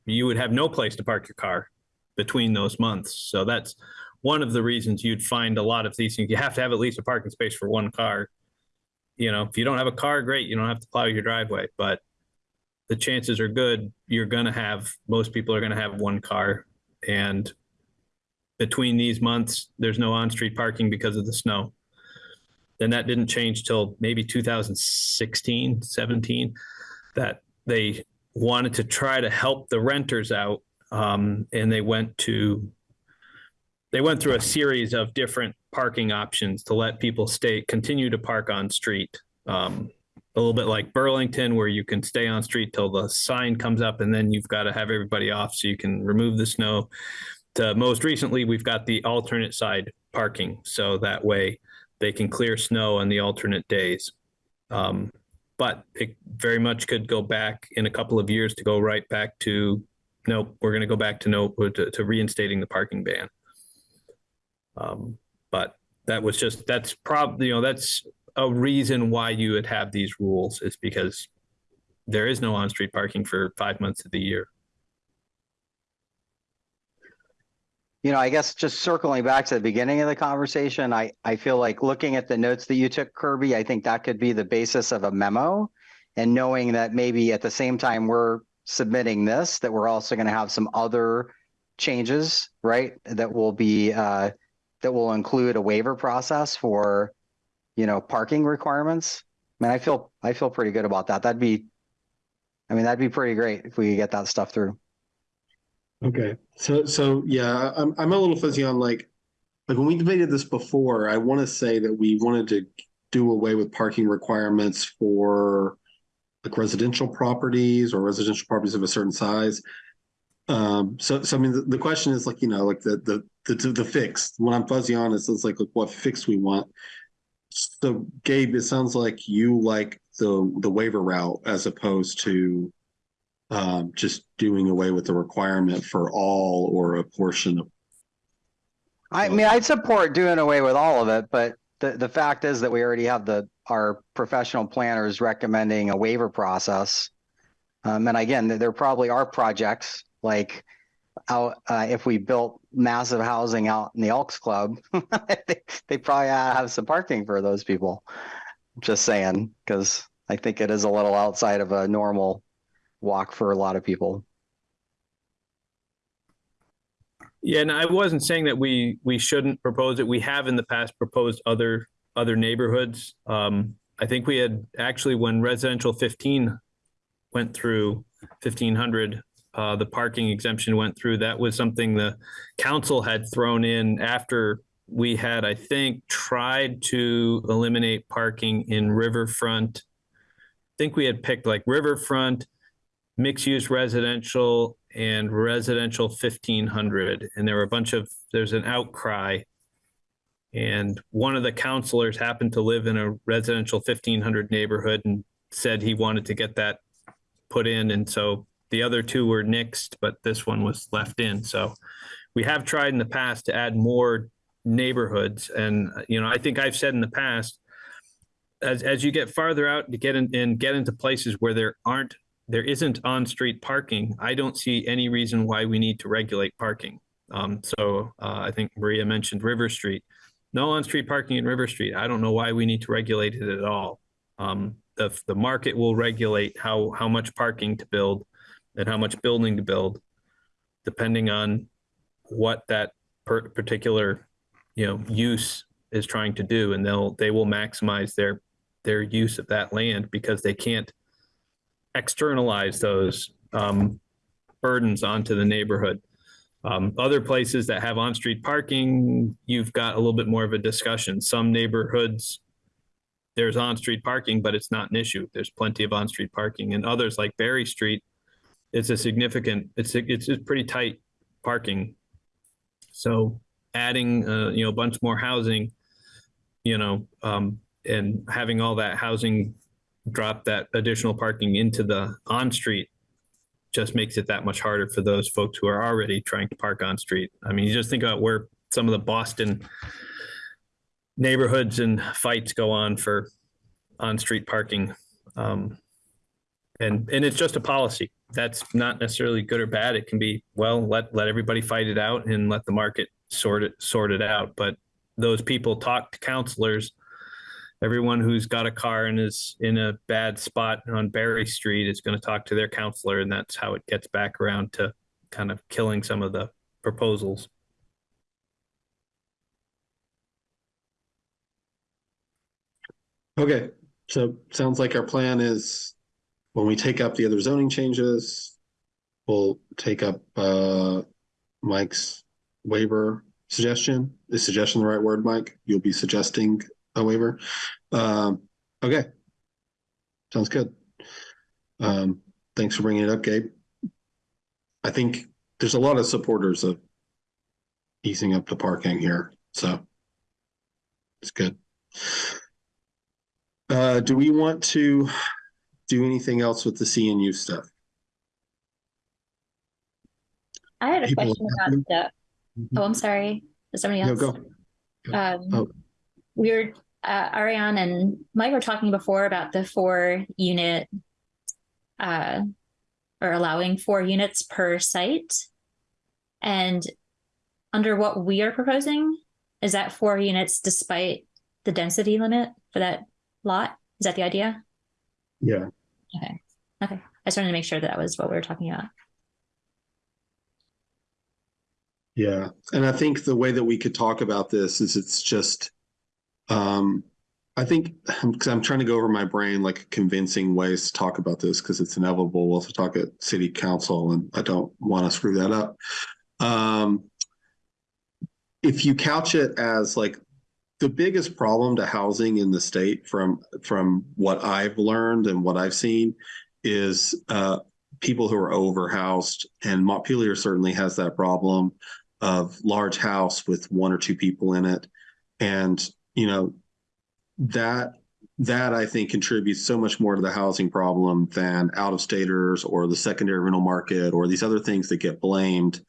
you would have no place to park your car between those months. So that's one of the reasons you'd find a lot of these things. You have to have at least a parking space for one car. You know, if you don't have a car, great, you don't have to plow your driveway, but the chances are good you're going to have most people are going to have one car and between these months there's no on-street parking because of the snow then that didn't change till maybe 2016 17 that they wanted to try to help the renters out um, and they went to they went through a series of different parking options to let people stay continue to park on street um, a little bit like burlington where you can stay on street till the sign comes up and then you've got to have everybody off so you can remove the snow. To most recently we've got the alternate side parking so that way they can clear snow on the alternate days. Um, but it very much could go back in a couple of years to go right back to no we're going to go back to no to, to reinstating the parking ban. Um, but that was just that's probably you know that's a reason why you would have these rules is because there is no on-street parking for five months of the year You know, I guess just circling back to the beginning of the conversation, I, I feel like looking at the notes that you took, Kirby, I think that could be the basis of a memo. And knowing that maybe at the same time we're submitting this, that we're also going to have some other changes, right? That will be, uh, that will include a waiver process for, you know, parking requirements. I mean, I feel, I feel pretty good about that. That'd be, I mean, that'd be pretty great if we could get that stuff through. Okay, so so yeah, I'm I'm a little fuzzy on like like when we debated this before. I want to say that we wanted to do away with parking requirements for like residential properties or residential properties of a certain size. Um, so so I mean the, the question is like you know like the the the the fix. What I'm fuzzy on is is like, like what fix we want. So Gabe, it sounds like you like the the waiver route as opposed to um, just doing away with the requirement for all or a portion of. I mean, I'd support doing away with all of it, but the, the fact is that we already have the, our professional planners recommending a waiver process. Um, and again, there probably are projects like out, uh, if we built massive housing out in the Elks Club, they, they probably have some parking for those people. Just saying, because I think it is a little outside of a normal walk for a lot of people. Yeah, and I wasn't saying that we we shouldn't propose it. We have in the past proposed other other neighborhoods. Um, I think we had actually when residential 15 went through 1500, uh, the parking exemption went through. That was something the council had thrown in after we had, I think, tried to eliminate parking in Riverfront. I think we had picked like Riverfront, mixed use residential and residential 1500 and there were a bunch of there's an outcry. And one of the councilors happened to live in a residential 1500 neighborhood and said he wanted to get that put in. And so the other two were nixed but this one was left in. So we have tried in the past to add more neighborhoods. And you know i think i've said in the past as, as you get farther out to get in and get into places where there aren't there isn't on-street parking, I don't see any reason why we need to regulate parking. Um, so uh, I think Maria mentioned River Street. No on-street parking in River Street. I don't know why we need to regulate it at all. Um, the, the market will regulate how, how much parking to build and how much building to build, depending on what that particular, you know, use is trying to do. And they'll, they will maximize their, their use of that land because they can't externalize those um, burdens onto the neighborhood. Um, other places that have on-street parking, you've got a little bit more of a discussion. Some neighborhoods, there's on-street parking, but it's not an issue. There's plenty of on-street parking. And others like Barre Street, it's a significant, it's a, it's a pretty tight parking. So adding, uh, you know, a bunch more housing, you know, um, and having all that housing drop that additional parking into the on-street just makes it that much harder for those folks who are already trying to park on street. I mean, you just think about where some of the Boston neighborhoods and fights go on for on-street parking. Um, and, and it's just a policy. That's not necessarily good or bad. It can be, well, let, let everybody fight it out and let the market sort it, sort it out. But those people talk to councilors. Everyone who's got a car and is in a bad spot on Barre Street is going to talk to their councilor, and that's how it gets back around to kind of killing some of the proposals. Okay, so sounds like our plan is when we take up the other zoning changes, we'll take up uh Mike's waiver suggestion. Is suggestion the right word, Mike? You'll be suggesting a waiver? Um, okay. Sounds good. Um, thanks for bringing it up, Gabe. I think there's a lot of supporters of easing up the parking here, so it's good. Uh, do we want to do anything else with the CNU stuff? I had a People- question about the, oh, I'm sorry. Is somebody No, else? go. Um, Oh. we were, uh, Ariane and Mike were talking before about the four unit, uh, or allowing four units per site. And under what we are proposing, is that four units despite the density limit for that lot? Is that the idea? Yeah. Okay. Okay. I just wanted to make sure that, that was what we were talking about. Yeah, and I think the way that we could talk about this is it's just, um, I think because I'm trying to go over my brain like convincing ways to talk about this because it's inevitable. We'll have to talk at city council, and I don't want to screw that up. Um, if you couch it as like the biggest problem to housing in the state from from what I've learned and what I've seen is uh, people who are overhoused, and Montpelier certainly has that problem of large house with one or two people in it and you know that that i think contributes so much more to the housing problem than out of staters or the secondary rental market or these other things that get blamed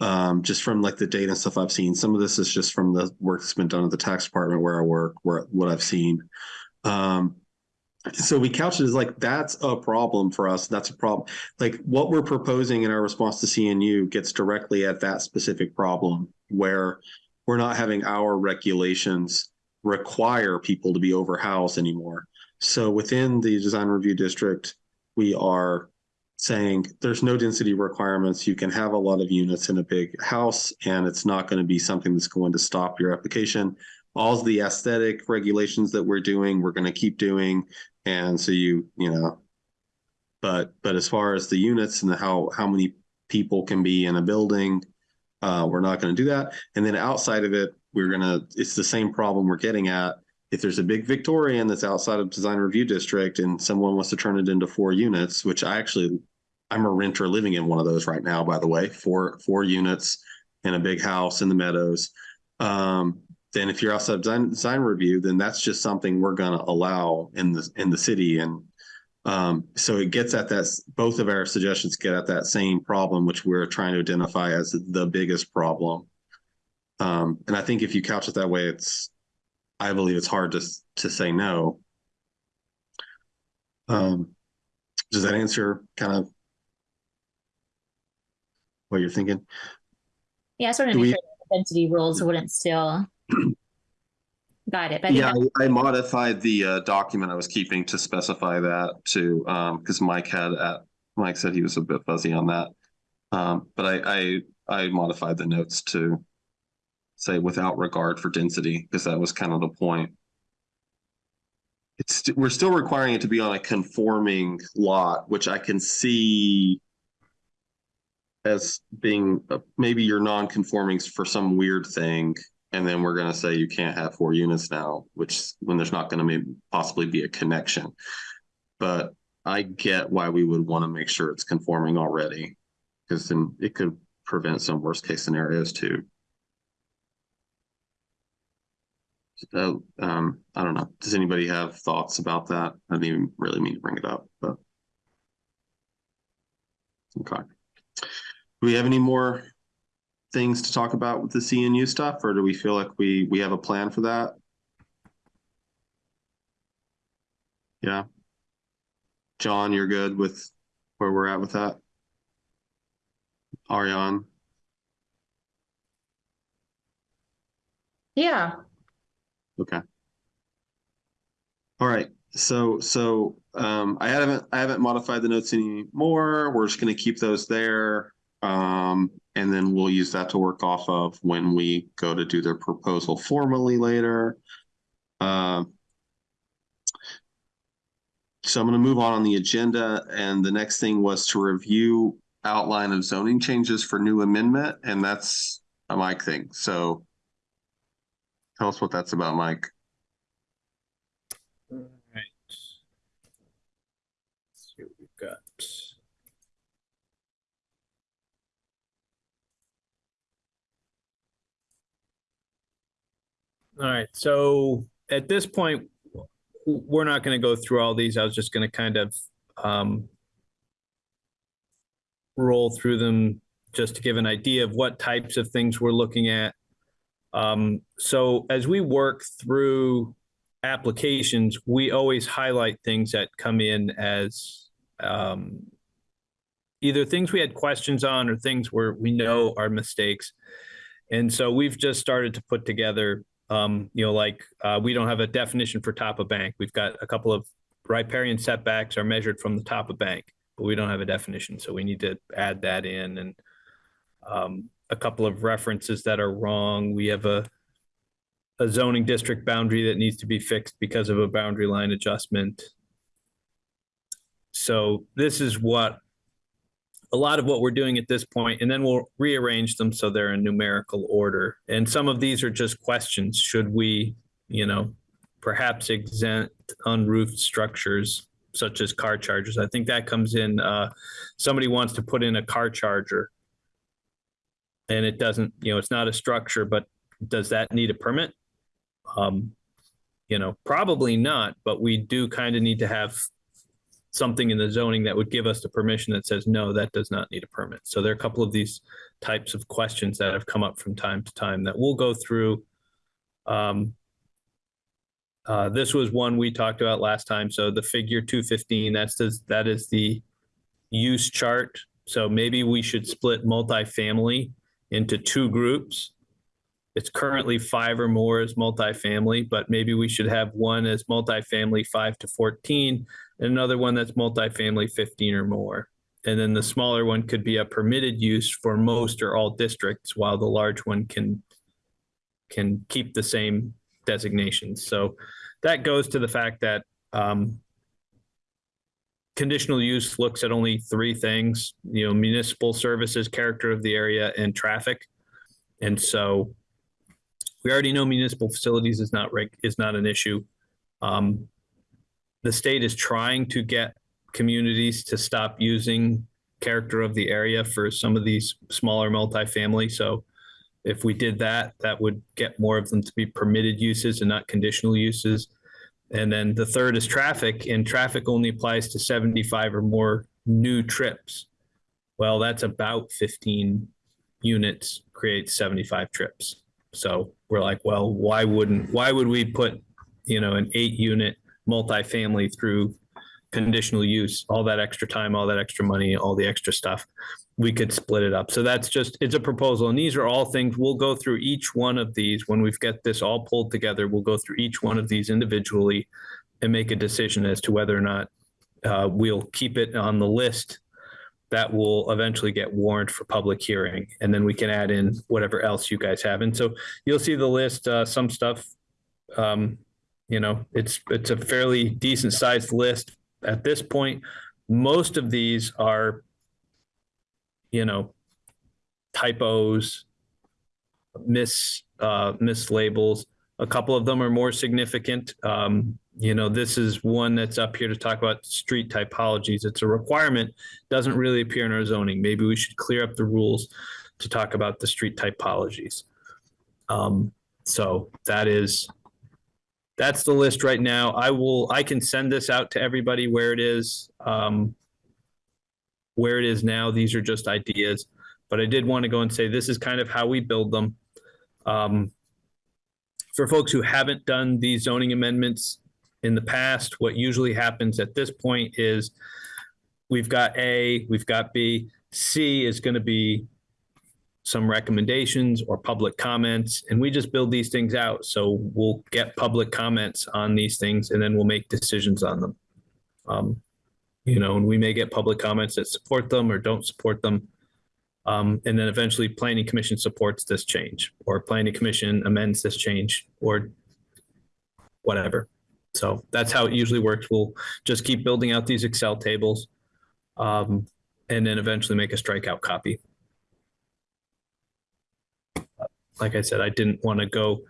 um, just from like the data and stuff i've seen. Some of this is just from the work that's been done at the tax department where i work where what i've seen. Um, so we couch it as like that's a problem for us. That's a problem like what we're proposing in our response to cnu gets directly at that specific problem where we're not having our regulations require people to be overhoused anymore. So within the design review district we are saying there's no density requirements. You can have a lot of units in a big house and it's not going to be something that's going to stop your application. All the aesthetic regulations that we're doing we're going to keep doing and so you you know. But but as far as the units and the how how many people can be in a building uh, we're not going to do that. And then outside of it we're going to it's the same problem we're getting at if there's a big victorian that's outside of design review district and someone wants to turn it into four units which i actually i'm a renter living in one of those right now by the way four four units in a big house in the meadows um, then if you're outside of design, design review, then that's just something we're going to allow in the in the city. And um, so it gets at that. Both of our suggestions get at that same problem, which we're trying to identify as the biggest problem. Um, and I think if you couch it that way, it's I believe it's hard to to say no. Um, does that answer kind of what you're thinking? Yeah, I just wanted to Do make we- sure density rules wouldn't still guide it. But Yeah, I, I modified the uh, document I was keeping to specify that to um because Mike had at Mike said he was a bit fuzzy on that. Um, but I I I modified the notes to say without regard for density because that was kind of the point. It's st- we're still requiring it to be on a conforming lot, which I can see as being uh, maybe you're non-conformings for some weird thing and then we're going to say you can't have four units now which when there's not going to possibly be a connection but i get why we would want to make sure it's conforming already because then it could prevent some worst case scenarios too uh, um, I don't know. Does anybody have thoughts about that? I didn't even really mean to bring it up, but. Okay. Do we have any more things to talk about with the CNU stuff, or do we feel like we, we have a plan for that? Yeah. John, you're good with where we're at with that? Ariane? Yeah, Okay. All right, so, so, um, I haven't, I haven't modified the notes anymore. We're just gonna keep those there. Um, and then we'll use that to work off of when we go to do their proposal formally later. Um. So I'm gonna move on on the agenda, and the next thing was to review outline of zoning changes for new amendment, and that's a Mike thing, so. Tell us what that's about, Mike. All right. Let's see what we've got. All right, so at this point, we're not going to go through all these. I was just going to kind of um, roll through them just to give an idea of what types of things we're looking at. Um, so as we work through applications, we always highlight things that come in as um, either things we had questions on or things where we know are mistakes. And so we've just started to put together, um, you know, like uh, we don't have a definition for top of bank. We've got a couple of riparian setbacks are measured from the top of bank, but we don't have a definition. So we need to add that in and um, a couple of references that are wrong. We have a a zoning district boundary that needs to be fixed because of a boundary line adjustment. So this is what a lot of what we're doing at this point, and then we'll rearrange them so they're in numerical order. And some of these are just questions. Should we, you know, perhaps exempt unroofed structures such as car chargers? I think that comes in, uh, somebody wants to put in a car charger. And it doesn't, you know, it's not a structure, but does that need a permit? Um, you know, probably not, but we do kind of need to have something in the zoning that would give us the permission that says, no, that does not need a permit. So there are a couple of these types of questions that have come up from time to time that we'll go through. Um, uh, this was one we talked about last time. So the figure two fifteen, that's the, that is the use chart. So maybe we should split multifamily into two groups. It's currently five or more as multifamily, but maybe we should have one as multifamily five to fourteen and another one that's multifamily fifteen or more. And then the smaller one could be a permitted use for most or all districts, while the large one can can keep the same designations. So that goes to the fact that um, conditional use looks at only three things, you know, municipal services, character of the area, and traffic. And so we already know municipal facilities is not reg, is not an issue. Um, the state is trying to get communities to stop using character of the area for some of these smaller multifamily. So if we did that, that would get more of them to be permitted uses and not conditional uses. And then the third is traffic, and traffic only applies to 75 or more new trips. Well, that's about 15 units creates 75 trips. So we're like, well, why wouldn't, why would we put, you know, an eight unit multifamily through conditional use, all that extra time, all that extra money, all the extra stuff? We could split it up. So that's just, it's a proposal. And these are all things, we'll go through each one of these. When we've got this all pulled together, we'll go through each one of these individually and make a decision as to whether or not uh, we'll keep it on the list that will eventually get warned for public hearing. And then we can add in whatever else you guys have. And so you'll see the list, uh, some stuff, um, you know, it's, it's a fairly decent sized list at this point. Most of these are, you know, typos, mis, uh, mislabels. A couple of them are more significant. Um, you know, this is one that's up here to talk about street typologies. It's a requirement, doesn't really appear in our zoning. Maybe we should clear up the rules to talk about the street typologies. Um, so that is that's the list right now. I will, I can send this out to everybody where it is. Um, where it is now, these are just ideas, but I did want to go and say this is kind of how we build them. Um, for folks who haven't done these zoning amendments in the past, what usually happens at this point is we've got A, we've got B, C is going to be some recommendations or public comments, and we just build these things out. So we'll get public comments on these things and then we'll make decisions on them. Um, you know, and we may get public comments that support them or don't support them. Um, and then eventually planning commission supports this change or planning commission amends this change or whatever. So that's how it usually works. We'll just keep building out these Excel tables. Um, and then eventually make a strikeout copy. Like I said, I didn't want to go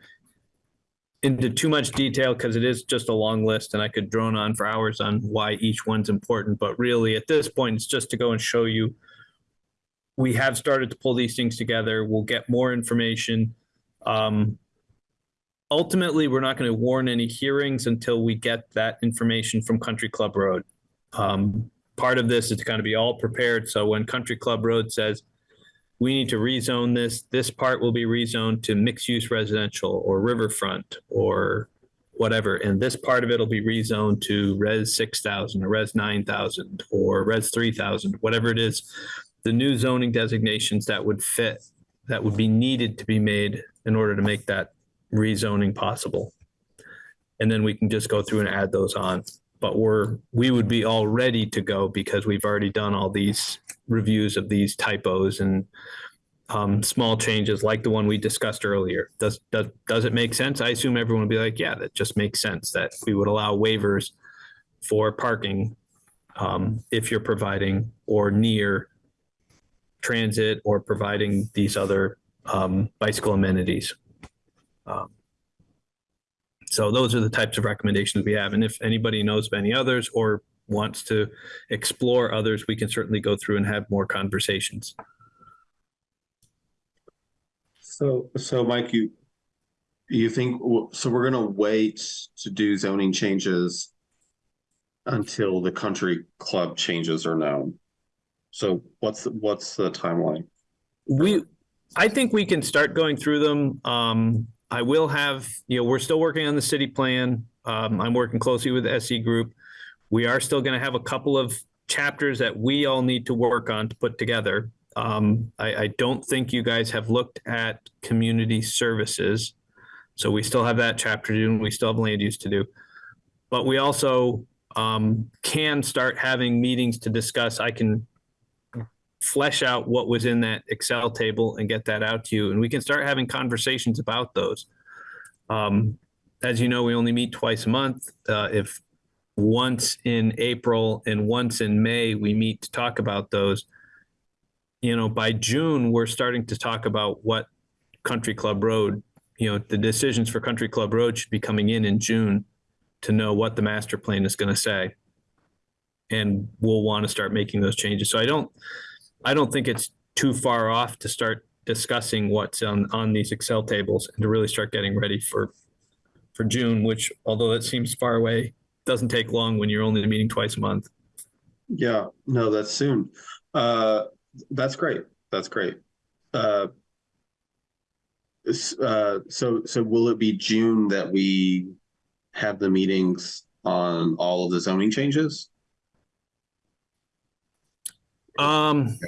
into too much detail because it is just a long list and I could drone on for hours on why each one's important. But really, at this point, it's just to go and show you we have started to pull these things together. We'll get more information. Um, ultimately, we're not going to warn any hearings until we get that information from Country Club Road. Um, part of this is to kind of be all prepared. So when Country Club Road says, we need to rezone this, this part will be rezoned to mixed use residential or riverfront or whatever. And this part of it will be rezoned to res six thousand or res nine thousand or res three thousand, whatever it is. The new zoning designations that would fit, that would be needed to be made in order to make that rezoning possible. And then we can just go through and add those on but we're, we would be all ready to go because we've already done all these reviews of these typos and um, small changes like the one we discussed earlier. Does, does, does it make sense? I assume everyone would be like, yeah, that just makes sense that we would allow waivers for parking um, if you're providing or near transit or providing these other um, bicycle amenities. Um, so those are the types of recommendations we have. And if anybody knows of any others or wants to explore others, we can certainly go through and have more conversations. So, so Mike, you, you think, so we're gonna wait to do zoning changes until the country club changes are known? So what's, the what's the timeline? We, I think we can start going through them. Um, I will have, you know, we're still working on the city plan. Um, I'm working closely with the SE group. We are still going to have a couple of chapters that we all need to work on to put together. Um, I, I don't think you guys have looked at community services. So we still have that chapter to do and we still have land use to do. But we also um, can start having meetings to discuss. I can flesh out what was in that Excel table and get that out to you. And we can start having conversations about those. Um, as you know, we only meet twice a month. Uh, if once in April and once in May, we meet to talk about those. You know, by June, we're starting to talk about what Country Club Road, you know, the decisions for Country Club Road should be coming in in June to know what the master plan is going to say. And we'll want to start making those changes. So I don't, I don't think it's too far off to start discussing what's on, on these Excel tables and to really start getting ready for, for June, which although that seems far away, doesn't take long when you're only meeting twice a month. Yeah, no, that's soon. Uh, that's great. That's great. Uh, uh, so, so will it be June that we have the meetings on all of the zoning changes? Um,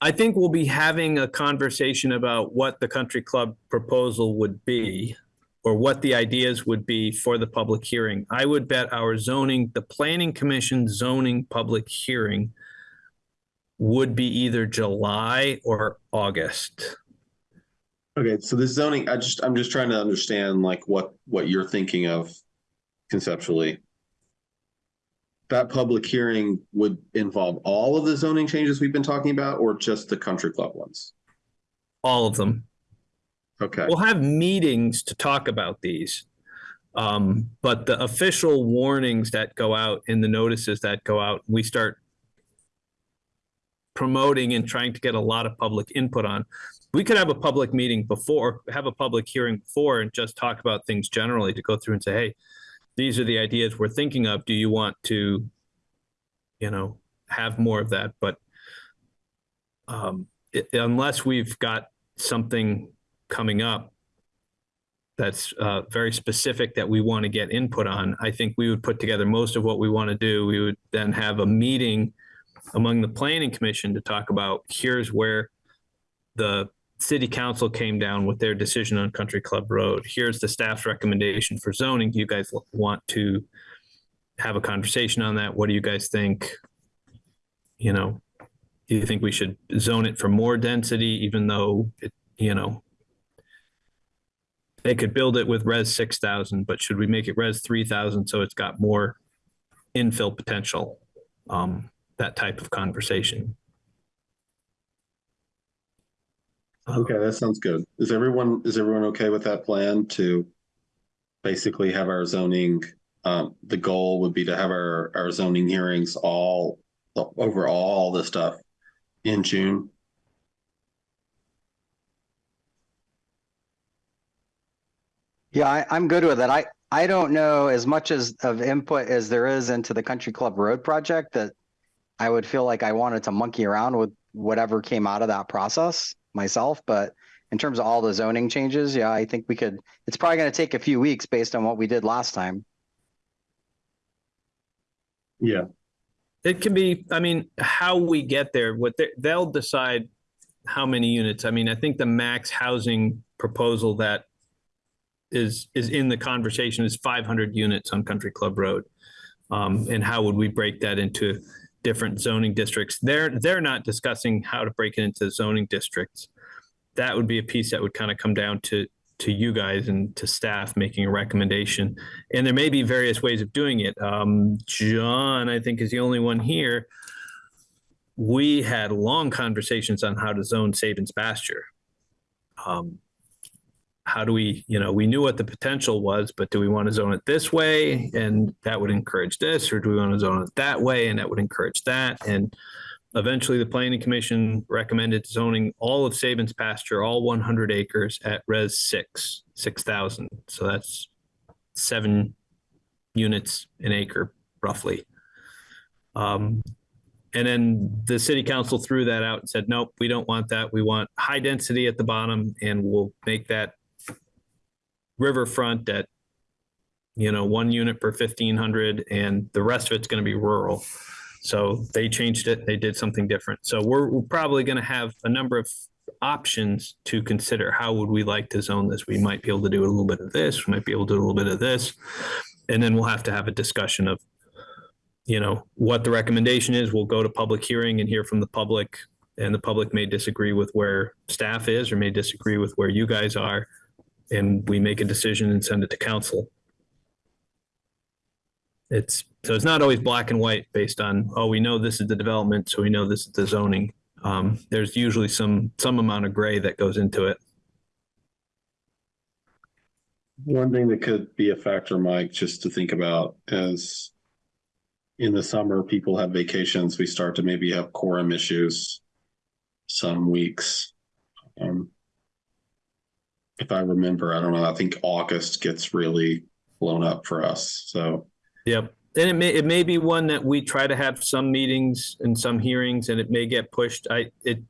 I think we'll be having a conversation about what the country club proposal would be or what the ideas would be for the public hearing. I would bet our zoning, the planning commission zoning public hearing would be either July or August. Okay, so the zoning, I just, I'm just trying to understand like what, what you're thinking of conceptually. That public hearing would involve all of the zoning changes we've been talking about or just the country club ones? All of them. Okay, We'll have meetings to talk about these. Um, but the official warnings that go out in the notices that go out, we start promoting and trying to get a lot of public input on we could have a public meeting before, have a public hearing before and just talk about things generally to go through and say, hey, these are the ideas we're thinking of. Do you want to, you know, have more of that? But um, i- unless we've got something coming up that's uh, very specific that we want to get input on, I think we would put together most of what we want to do. We would then have a meeting among the planning commission to talk about, here's where the city council came down with their decision on Country Club Road. Here's the staff's recommendation for zoning. Do you guys want to have a conversation on that? What do you guys think? You know, do you think we should zone it for more density, even though it, you know, they could build it with res six thousand, but should we make it res three thousand so it's got more infill potential? Um, that type of conversation. Okay, that sounds good. Is everyone, is everyone okay with that plan to basically have our zoning, um, the goal would be to have our, our zoning hearings all, over all the stuff in June? Yeah, I, I'm good with it. I, I don't know as much as of input as there is into the Country Club Road project that I would feel like I wanted to monkey around with whatever came out of that process myself, but in terms of all the zoning changes, yeah, I think we could, it's probably gonna take a few weeks based on what we did last time. Yeah. It can be, I mean, how we get there, what they, they'll decide how many units. I mean, I think the max housing proposal that is, is in the conversation is five hundred units on Country Club Road. Um, and how would we break that into different zoning districts? They're, they're not discussing how to break it into zoning districts. That would be a piece that would kind of come down to, to you guys and to staff making a recommendation. And there may be various ways of doing it. Um, John, I think, is the only one here. We had long conversations on how to zone Sabins pasture. Um, how do we, you know, we knew what the potential was, but do we want to zone it this way? And that would encourage this, or do we want to zone it that way? And that would encourage that. And eventually the planning commission recommended zoning all of Sabins pasture, all one hundred acres at res six, six thousand. So that's seven units an acre roughly. Um, and then the city council threw that out and said, nope, we don't want that. We want high density at the bottom and we'll make that riverfront at, you know, one unit per fifteen hundred and the rest of it's gonna be rural. So they changed it, they did something different. So we're, we're probably gonna have a number of options to consider. How would we like to zone this? We might be able to do a little bit of this, we might be able to do a little bit of this. And then we'll have to have a discussion of, you know, what the recommendation is. We'll go to public hearing and hear from the public. And the public may disagree with where staff is or may disagree with where you guys are. And we make a decision and send it to council. It's, so it's not always black and white based on, oh, we know this is the development, so we know this is the zoning. Um, there's usually some, some amount of gray that goes into it. One thing that could be a factor, Mike, just to think about is in the summer, people have vacations. We start to maybe have quorum issues some weeks. Um, if I remember, I don't know, I think August gets really blown up for us. So, Yep. And it may, it may be one that we try to have some meetings and some hearings and it may get pushed. I, it,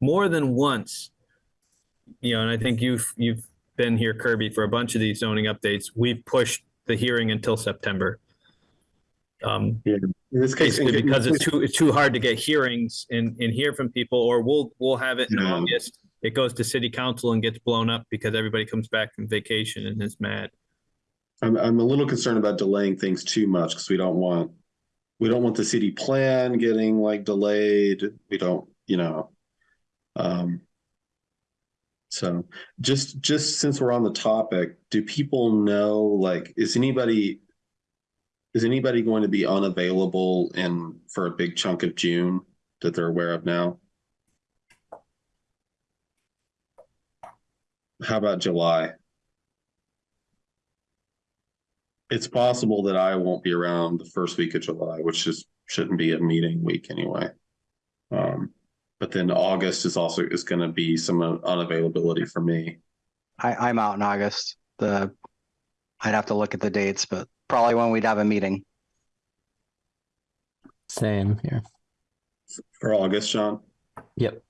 more than once, you know, and I think you've, you've been here, Kirby, for a bunch of these zoning updates. We've pushed the hearing until September. Um, yeah, in this case, because it's too, it's too hard to get hearings and, and hear from people, or we'll, we'll have it in. August. It goes to city council and gets blown up because everybody comes back from vacation and is mad. I'm, I'm a little concerned about delaying things too much because we don't want, we don't want the city plan getting like delayed. We don't, you know. Um. So just, just since we're on the topic, do people know, like, is anybody? Is anybody going to be unavailable in, for a big chunk of June that they're aware of now? How about July? It's possible that I won't be around the first week of July, which is, shouldn't be a meeting week anyway. Um, But then August is also is going to be some unavailability for me. I, I'm out in August. The, I'd have to look at the dates, but probably when we'd have a meeting. Same here. For August, Sean? Yep.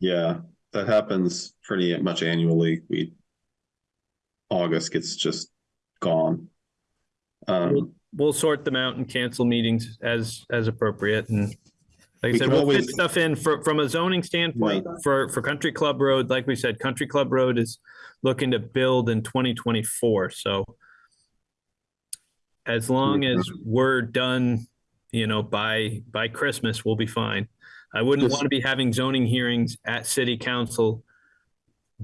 Yeah, that happens pretty much annually. We August gets just gone. Um, We'll sort them out and cancel meetings as, as appropriate and like I said, we'll always- fit stuff in for, from a zoning standpoint for, for Country Club Road. Like we said, Country Club Road is looking to build in twenty twenty-four, so as long as we're done, you know, by, by Christmas, we'll be fine. I wouldn't want to be having zoning hearings at city council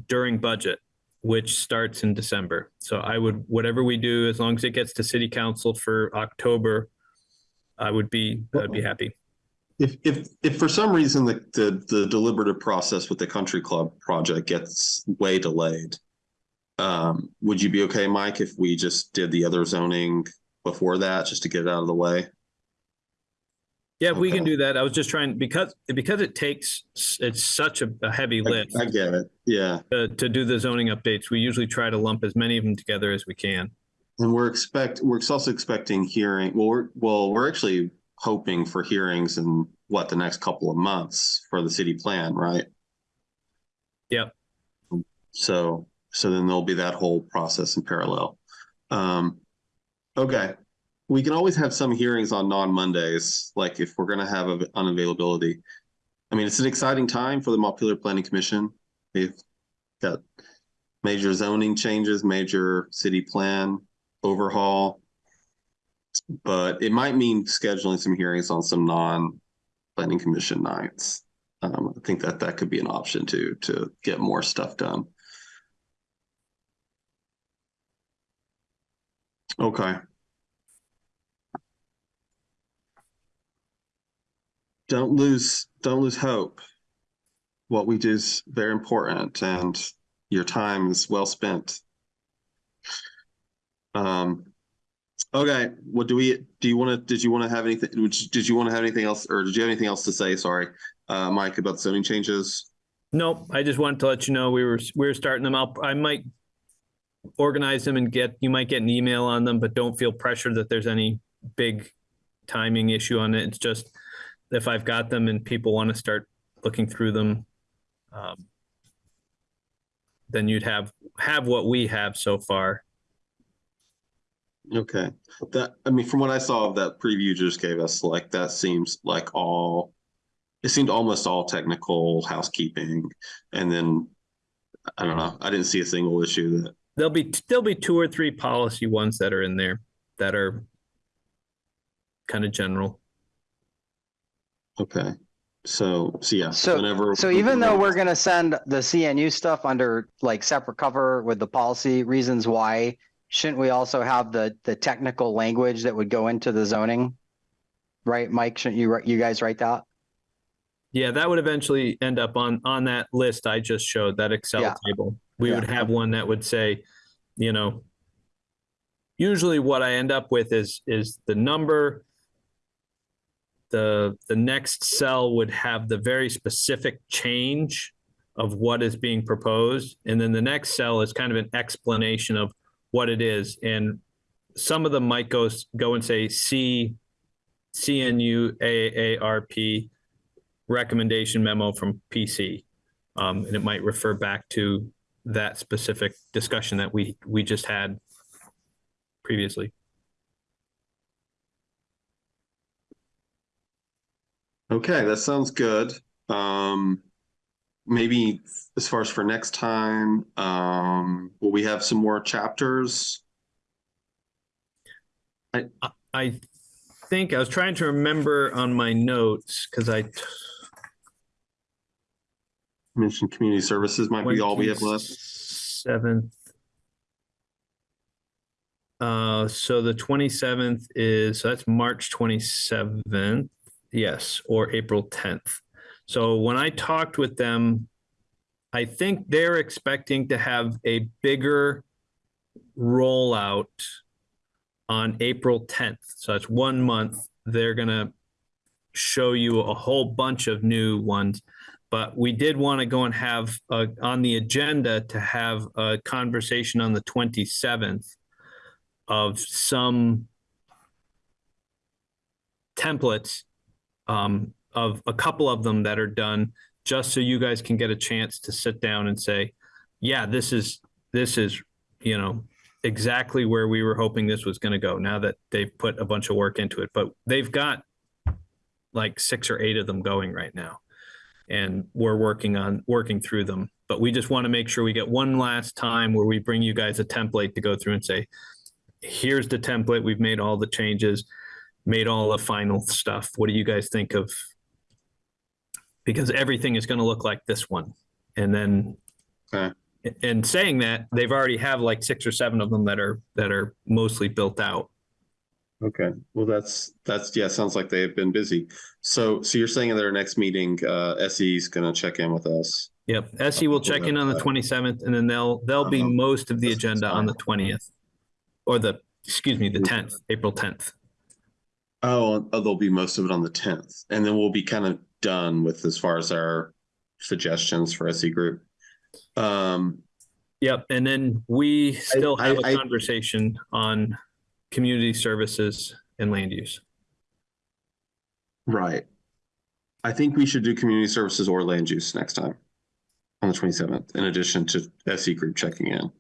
during budget, which starts in December. So I would, whatever we do, as long as it gets to city council for October, I would be, I'd be happy. If, if, if for some reason the, the, the deliberative process with the country club project gets way delayed, um, would you be okay, Mike, if we just did the other zoning before that, just to get it out of the way? Yeah, we can do that. I was just trying, because, because it takes, it's such a, a heavy I, lift I get it, yeah. to, to do the zoning updates. We usually try to lump as many of them together as we can. And we're expect, we're also expecting hearing, well, we're, well, we're actually hoping for hearings in what, the next couple of months for the city plan, right? Yep. So, so then there'll be that whole process in parallel. Um, okay. We can always have some hearings on non-Mondays, like if we're gonna have a unavailability. I mean, it's an exciting time for the Montpelier Planning Commission. We've got major zoning changes, major city plan overhaul. But it might mean scheduling some hearings on some non-planning commission nights. Um, I think that that could be an option too, to get more stuff done. Okay. Don't lose, don't lose hope. What we do is very important and your time is well spent. Um, okay, what do we, do you want to, did you want to have anything, did you want to have anything else, or did you have anything else to say, sorry, uh, Mike, about the zoning changes? Nope, I just wanted to let you know we were, we were starting them out. I might organize them and get, you might get an email on them, but don't feel pressured that there's any big timing issue on it. It's just if I've got them and people want to start looking through them, um, then you'd have, have what we have so far. Okay, that, I mean, from what I saw of that preview you just gave us, like, that seems like all, it seemed almost all technical housekeeping, and then, I don't know, I didn't see a single issue that, There'll be, there'll be two or three policy ones that are in there that are kind of general. Okay. So, so yeah, So- whenever. So even though we're gonna send the CNU stuff under like separate cover with the policy reasons why, shouldn't we also have the, the technical language that would go into the zoning? Right, Mike, shouldn't you, write- you guys write that? Yeah, that would eventually end up on, on that list I just showed, that Excel Yeah. table. We Yeah. would have one that would say, you know, usually what I end up with is, is the number. The, the next cell would have the very specific change of what is being proposed. And then the next cell is kind of an explanation of what it is. And some of them might go, go and say C, CNU, AARP, recommendation memo from PC. Um, and it might refer back to that specific discussion that we, we just had previously. Okay, that sounds good. Um, maybe as far as for next time, um, will we have some more chapters? I think I was trying to remember on my notes because I Mentioned community services might be all we have left. Seventh. Uh, so the twenty-seventh is, so that's March twenty-seventh, yes, or April tenth. So when I talked with them, I think they're expecting to have a bigger rollout on April tenth. So that's one month. They're gonna show you a whole bunch of new ones. But we did want to go and have uh, on the agenda to have a conversation on the 27th of some templates um, of a couple of them that are done, just so you guys can get a chance to sit down and say, yeah, this is, this is, you know, exactly where we were hoping this was going to go now that they've put a bunch of work into it. But they've got like six or eight of them going right now. And we're working on working through them. But we just want to make sure we get one last time where we bring you guys a template to go through and say, here's the template. We've made all the changes, made all the final stuff. What do you guys think of? Because everything is going to look like this one. And then Okay. and saying that, they've already have like six or seven of them that are that are mostly built out. Okay, well, that's, that's, yeah, sounds like they've been busy. So, so you're saying at their next meeting, uh, SE is gonna check in with us? Yep, SE will check in on the twenty seventh, and then they'll they'll be Uh-huh. most of the agenda on the twentieth, or the excuse me, the tenth, April tenth. Oh, oh, there'll be most of it on the tenth, and then we'll be kind of done with as far as our suggestions for SE group. Um, Yep, and then we still I- have a I- conversation on community services and land use. right. I think we should do community services or land use next time on the twenty-seventh, in addition to SE group checking in.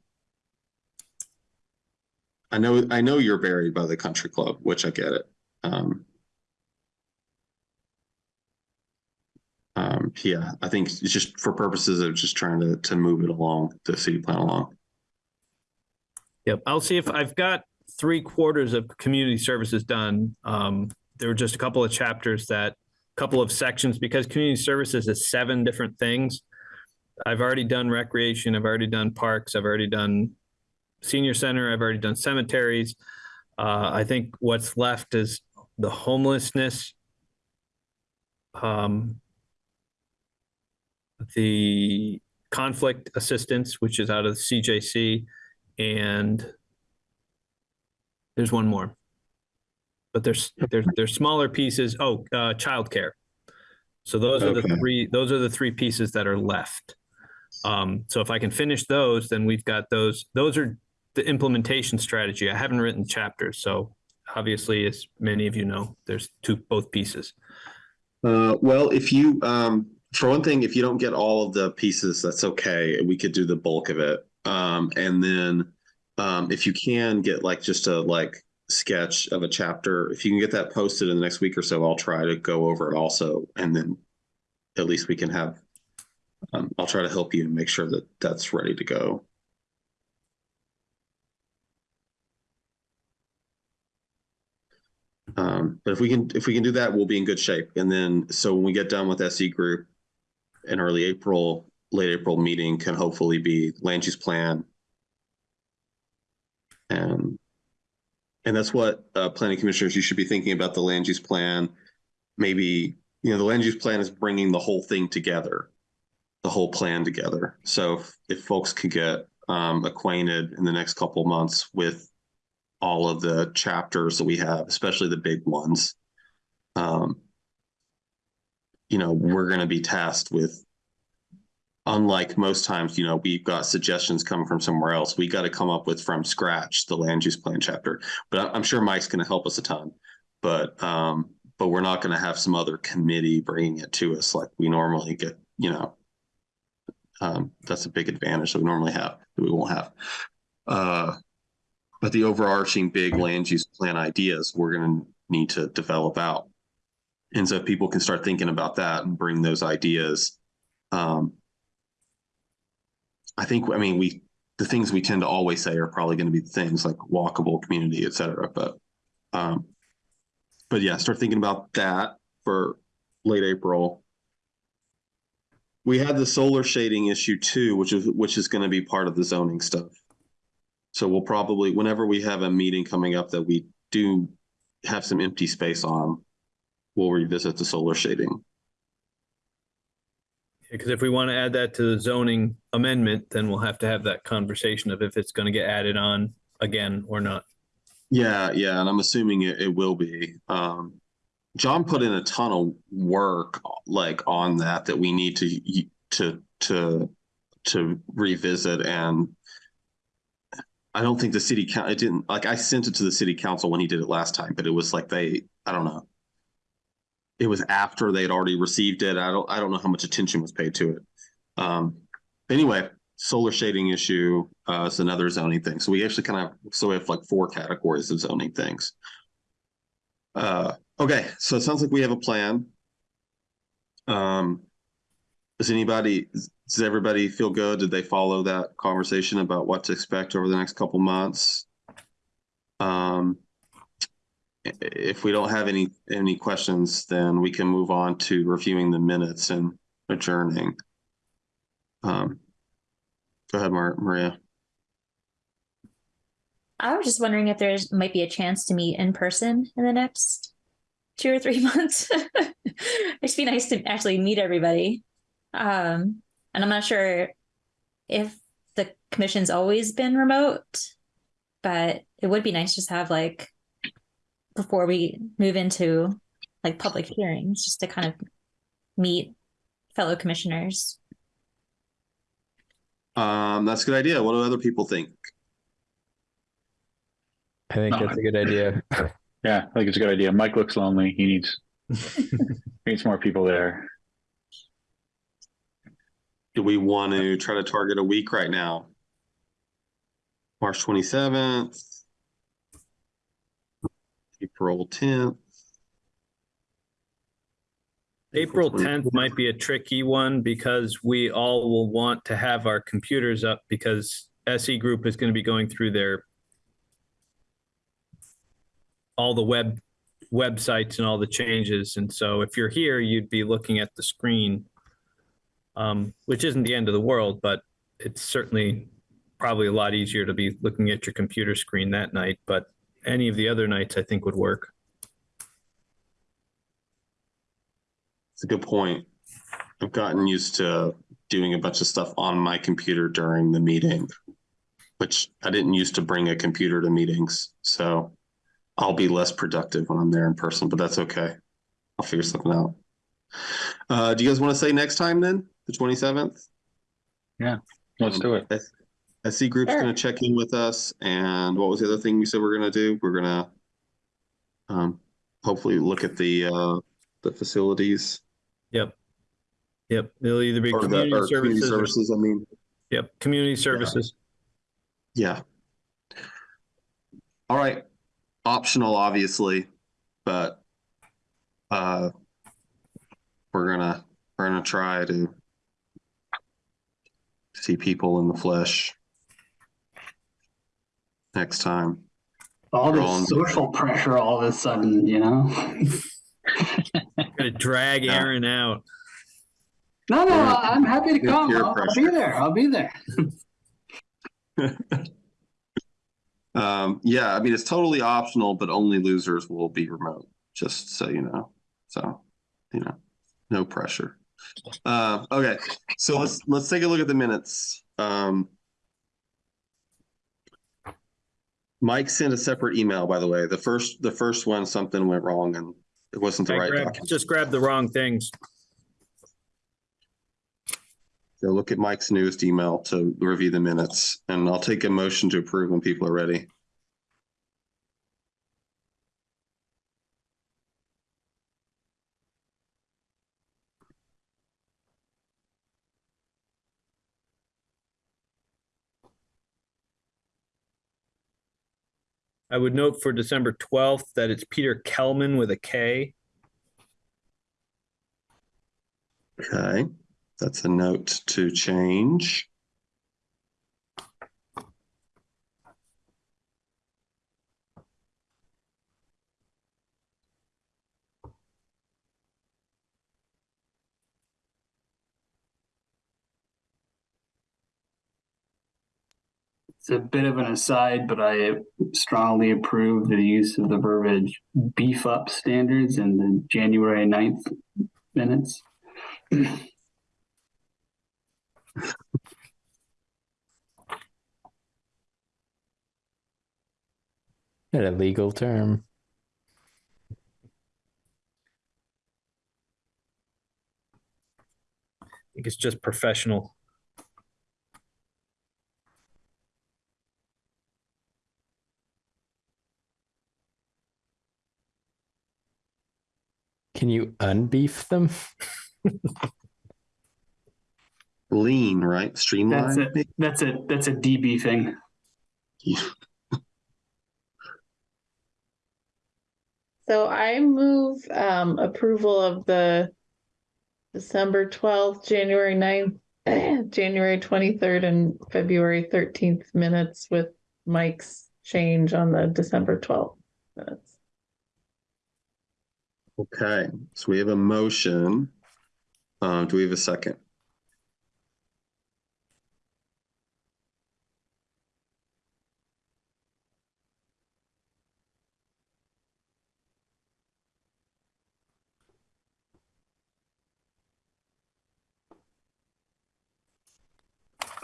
I know, I know you're buried by the country club, which I get it. Um, um, yeah, I think it's just for purposes of just trying to, to move it along, the city plan along. Yep, I'll see if I've got three quarters of community services done. Um, there were just a couple of chapters that, couple of sections, because community services is seven different things. I've already done recreation, I've already done parks, I've already done senior center, I've already done cemeteries. Uh, I think what's left is the homelessness. Um, the conflict assistance, which is out of the CJC, and there's one more. But there's there's there's smaller pieces. Oh, uh, childcare. So those are the three. Those are the three pieces that are left. Um, so if I can finish those, then we've got those. Those are the implementation strategy. I haven't written chapters, so obviously, as many of you know, there's two both pieces. Uh, well, if you, um, for one thing, if you don't get all of the pieces, that's okay. We could do the bulk of it. Um, and then, um, if you can get like just a like sketch of a chapter, if you can get that posted in the next week or so, I'll try to go over it also. And then at least we can have, um, I'll try to help you and make sure that that's ready to go. Um, but if we can, if we can do that, we'll be in good shape. And then, so when we get done with SE group in early April, late April meeting can hopefully be land use plan. And, and that's what, uh, planning commissioners, you should be thinking about the land use plan. Maybe, you know, the land use plan is bringing the whole thing together, the whole plan together. So if, if folks could get, um, acquainted in the next couple months with all of the chapters that we have, especially the big ones. Um, you know, we're going to be tasked with, unlike most times, you know, we've got suggestions coming from somewhere else. We got to come up with from scratch the land use plan chapter. But I'm sure Mike's going to help us a ton. But um, but we're not going to have some other committee bringing it to us like we normally get. You know, um, that's a big advantage that we normally have that we won't have. Uh, but the overarching big land use plan ideas we're going to need to develop out. And so people can start thinking about that and bring those ideas. Um i think i mean we the things we tend to always say are probably going to be things like walkable community et cetera but um but yeah start thinking about that for late april. We had the solar shading issue too which is which is going to be part of the zoning stuff so we'll probably, whenever we have a meeting coming up that we do have some empty space on, we'll revisit the solar shading. Because if we want to add that to the zoning amendment, then we'll have to have that conversation of if it's going to get added on again or not. Yeah, yeah, and I'm assuming it, it will be. Um, John put in a ton of work like on that that we need to to to to revisit and I don't think the city count it didn't like I sent it to the city council when he did it last time, but it was like they I don't know. It was after they had already received it. I don't I don't know how much attention was paid to it. Um anyway, solar shading issue uh is another zoning thing. So we actually kind of so we have like four categories of zoning things. Uh okay, so it sounds like we have a plan. Um does anybody does everybody feel good? Did they follow that conversation about what to expect over the next couple months? Um, if we don't have any any questions, then we can move on to reviewing the minutes and adjourning. Um, go ahead, Mar- Maria. I was just wondering if there's might be a chance to meet in person in the next two or three months. It'd be nice to actually meet everybody. Um, and I'm not sure if the commission's always been remote, but it would be nice just to have like before we move into like public hearings, just to kind of meet fellow commissioners. Um, that's a good idea. What do other people think? I think that's a good idea. Yeah, I think it's a good idea. Mike looks lonely. He needs he needs more people there. Do we want to try to target a week right now? March twenty seventh, April tenth. April 10th might be a tricky one because we all will want to have our computers up because SE Group is going to be going through their all the web websites and all the changes. And so if you're here, you'd be looking at the screen, um, which isn't the end of the world, but it's certainly probably a lot easier to be looking at your computer screen that night. But any of the other nights, I think would work. It's a good point. I've gotten used to doing a bunch of stuff on my computer during the meeting, which I didn't used to bring a computer to meetings. So I'll be less productive when I'm there in person, but that's okay. I'll figure something out. Uh, do you guys want to say next time then, the 27th? Yeah, Let's do it. SE Group's Sure. going to check in with us. And what was the other thing we said we're going to do? We're going to um, hopefully look at the uh, the facilities Yep. Yep. It'll either be or the community or community services. or- services. I mean, Yep. Community services. Yeah. All right. Optional, obviously, but uh, we're gonna we're gonna try to see people in the flesh next time. All Wrong. this social pressure all of a sudden, you know? Gonna drag Yeah. Aaron out. No, no, Yeah. I'm happy to come. peer I'll, I'll be there. I'll be there. Um, yeah, I mean it's totally optional, but only losers will be remote. Just so you know. So, you know, no pressure. Uh, okay, so let's let's take a look at the minutes. Um, Mike sent a separate email, by the way. The first the first one something went wrong and it wasn't the I right grabbed- document. just grab the wrong things. So look at Mike's newest email to review the minutes, and I'll take a motion to approve when people are ready. I would note for December 12th that it's Peter Kelman with a K. Okay, that's a note to change. It's a bit of an aside, but I strongly approve the use of the verbiage beef up standards in the January 9th minutes. Not a legal term. I think it's just professional. Can you unbeef them? Lean, right? That's Streamline. it. That's a that's a DB thing. So I move um approval of the December twelfth, January 9th, January twenty-third and February thirteenth minutes with Mike's change on the December twelfth minutes. Okay, so we have a motion. Uh, do we have a second?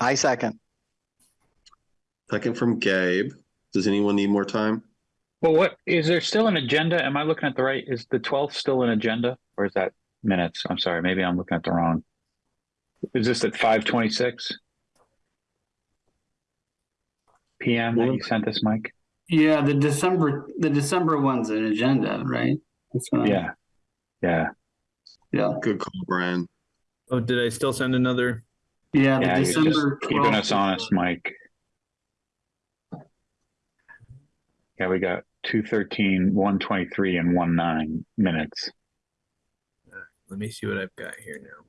I second. Second from Gabe. Does anyone need more time? Well, what is there still an agenda? Am I looking at the right? Is the 12th still an agenda or is that minutes? I'm sorry, maybe I'm looking at the wrong. Is this at 526? PM that you sent us, Mike? Yeah, the December the December one's an agenda, right? That's Yeah. Yeah. yeah, Good call, Brian. Oh, did I still send another? yeah. The Yeah, December keeping us honest, Mike. Yeah, we got 213, 123, and 19 minutes. Let me see what I've got here now.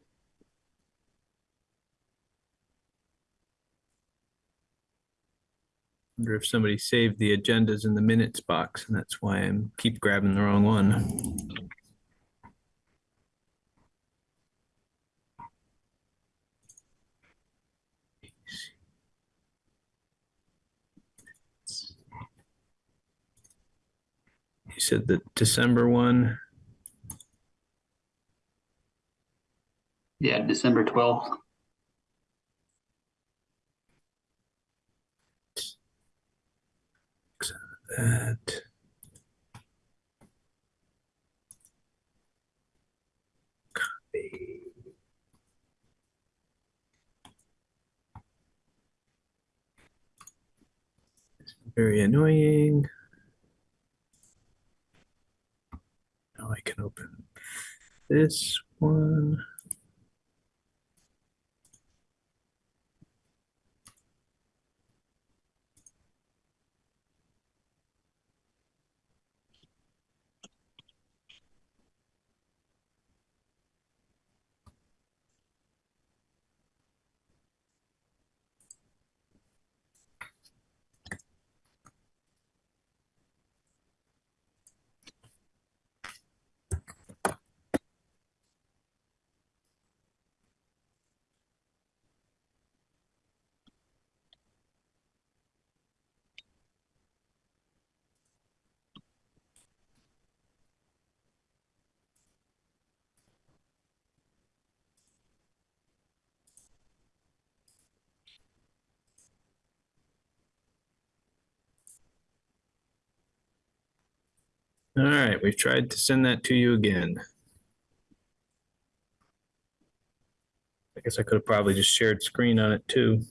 Wonder if somebody saved the agendas in the minutes box, and that's why I'm keep grabbing the wrong one. You said the December one. Yeah, December twelfth. That. Copy. Very annoying. I can open this one. All right, we've tried to send that to you again. I guess I could have probably just shared screen on it too.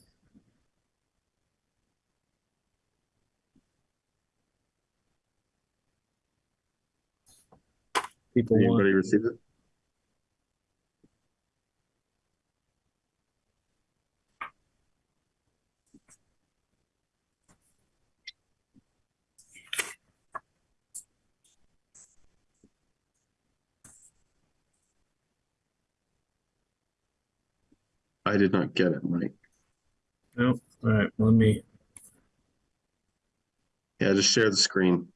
People Did want, Anybody receive it? I did not get it, Mike. no, all right, let me, Yeah, just share the screen.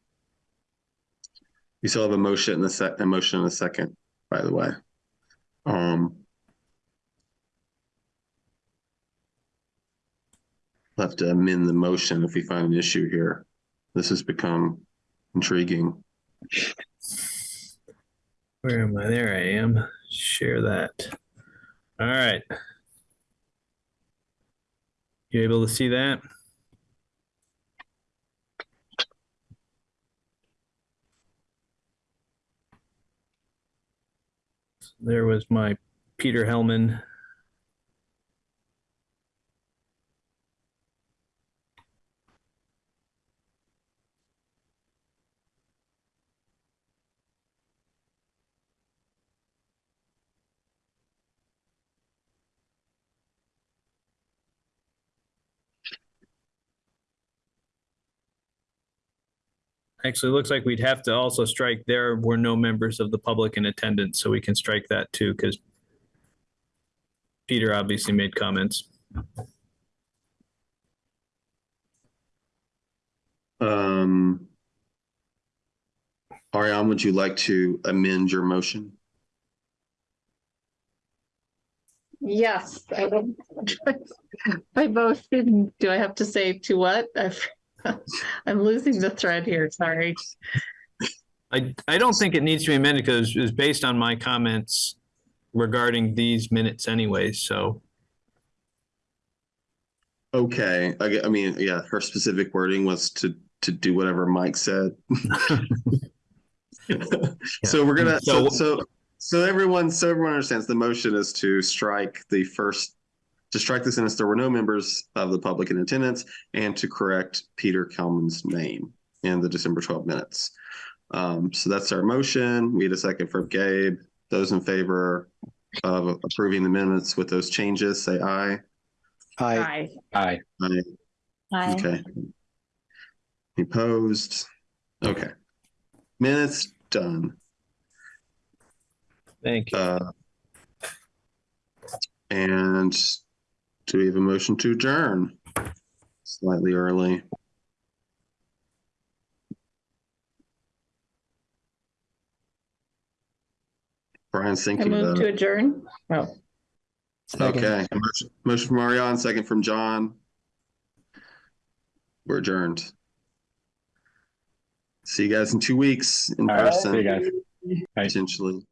You still have a motion in a sec, a motion in a second, by the way. Um. We'll Have to amend the motion if we find an issue here. This has become intriguing. where am I? There I am. Share that. All right. You able to see that? There was my Peter Hellman Actually, it looks like we'd have to also strike there were no members of the public in attendance, so we can strike that too, because Peter obviously made comments. Um, Ariane, would you like to amend your motion? Yes, I will. I both didn't, do I have to say to what? I've- I'm losing the thread here, sorry. I, I don't think it needs to be amended because it was based on my comments regarding these minutes anyways, so. Okay, I, get- I mean, yeah, her specific wording was to, to do whatever Mike said. So we're gonna, so, So- so, so everyone, so everyone understands the motion is to strike the first, to strike the sentence, there were no members of the public in attendance and to correct Peter Kelman's name in the December 12 minutes. Um, so that's our motion. We had a second from Gabe. Those in favor of approving the minutes with those changes, say aye. I, Hi. Aye. Aye. Aye. Okay. Opposed? Okay. Minutes done. Thank you. Uh, and do we have a motion to adjourn? Slightly early. Brian's I thinking move about to it. adjourn. Oh, Second. Okay, motion- motion from Ariane, second from John. We're adjourned. See you guys in two weeks in All right, see person, you guys. Bye. potentially.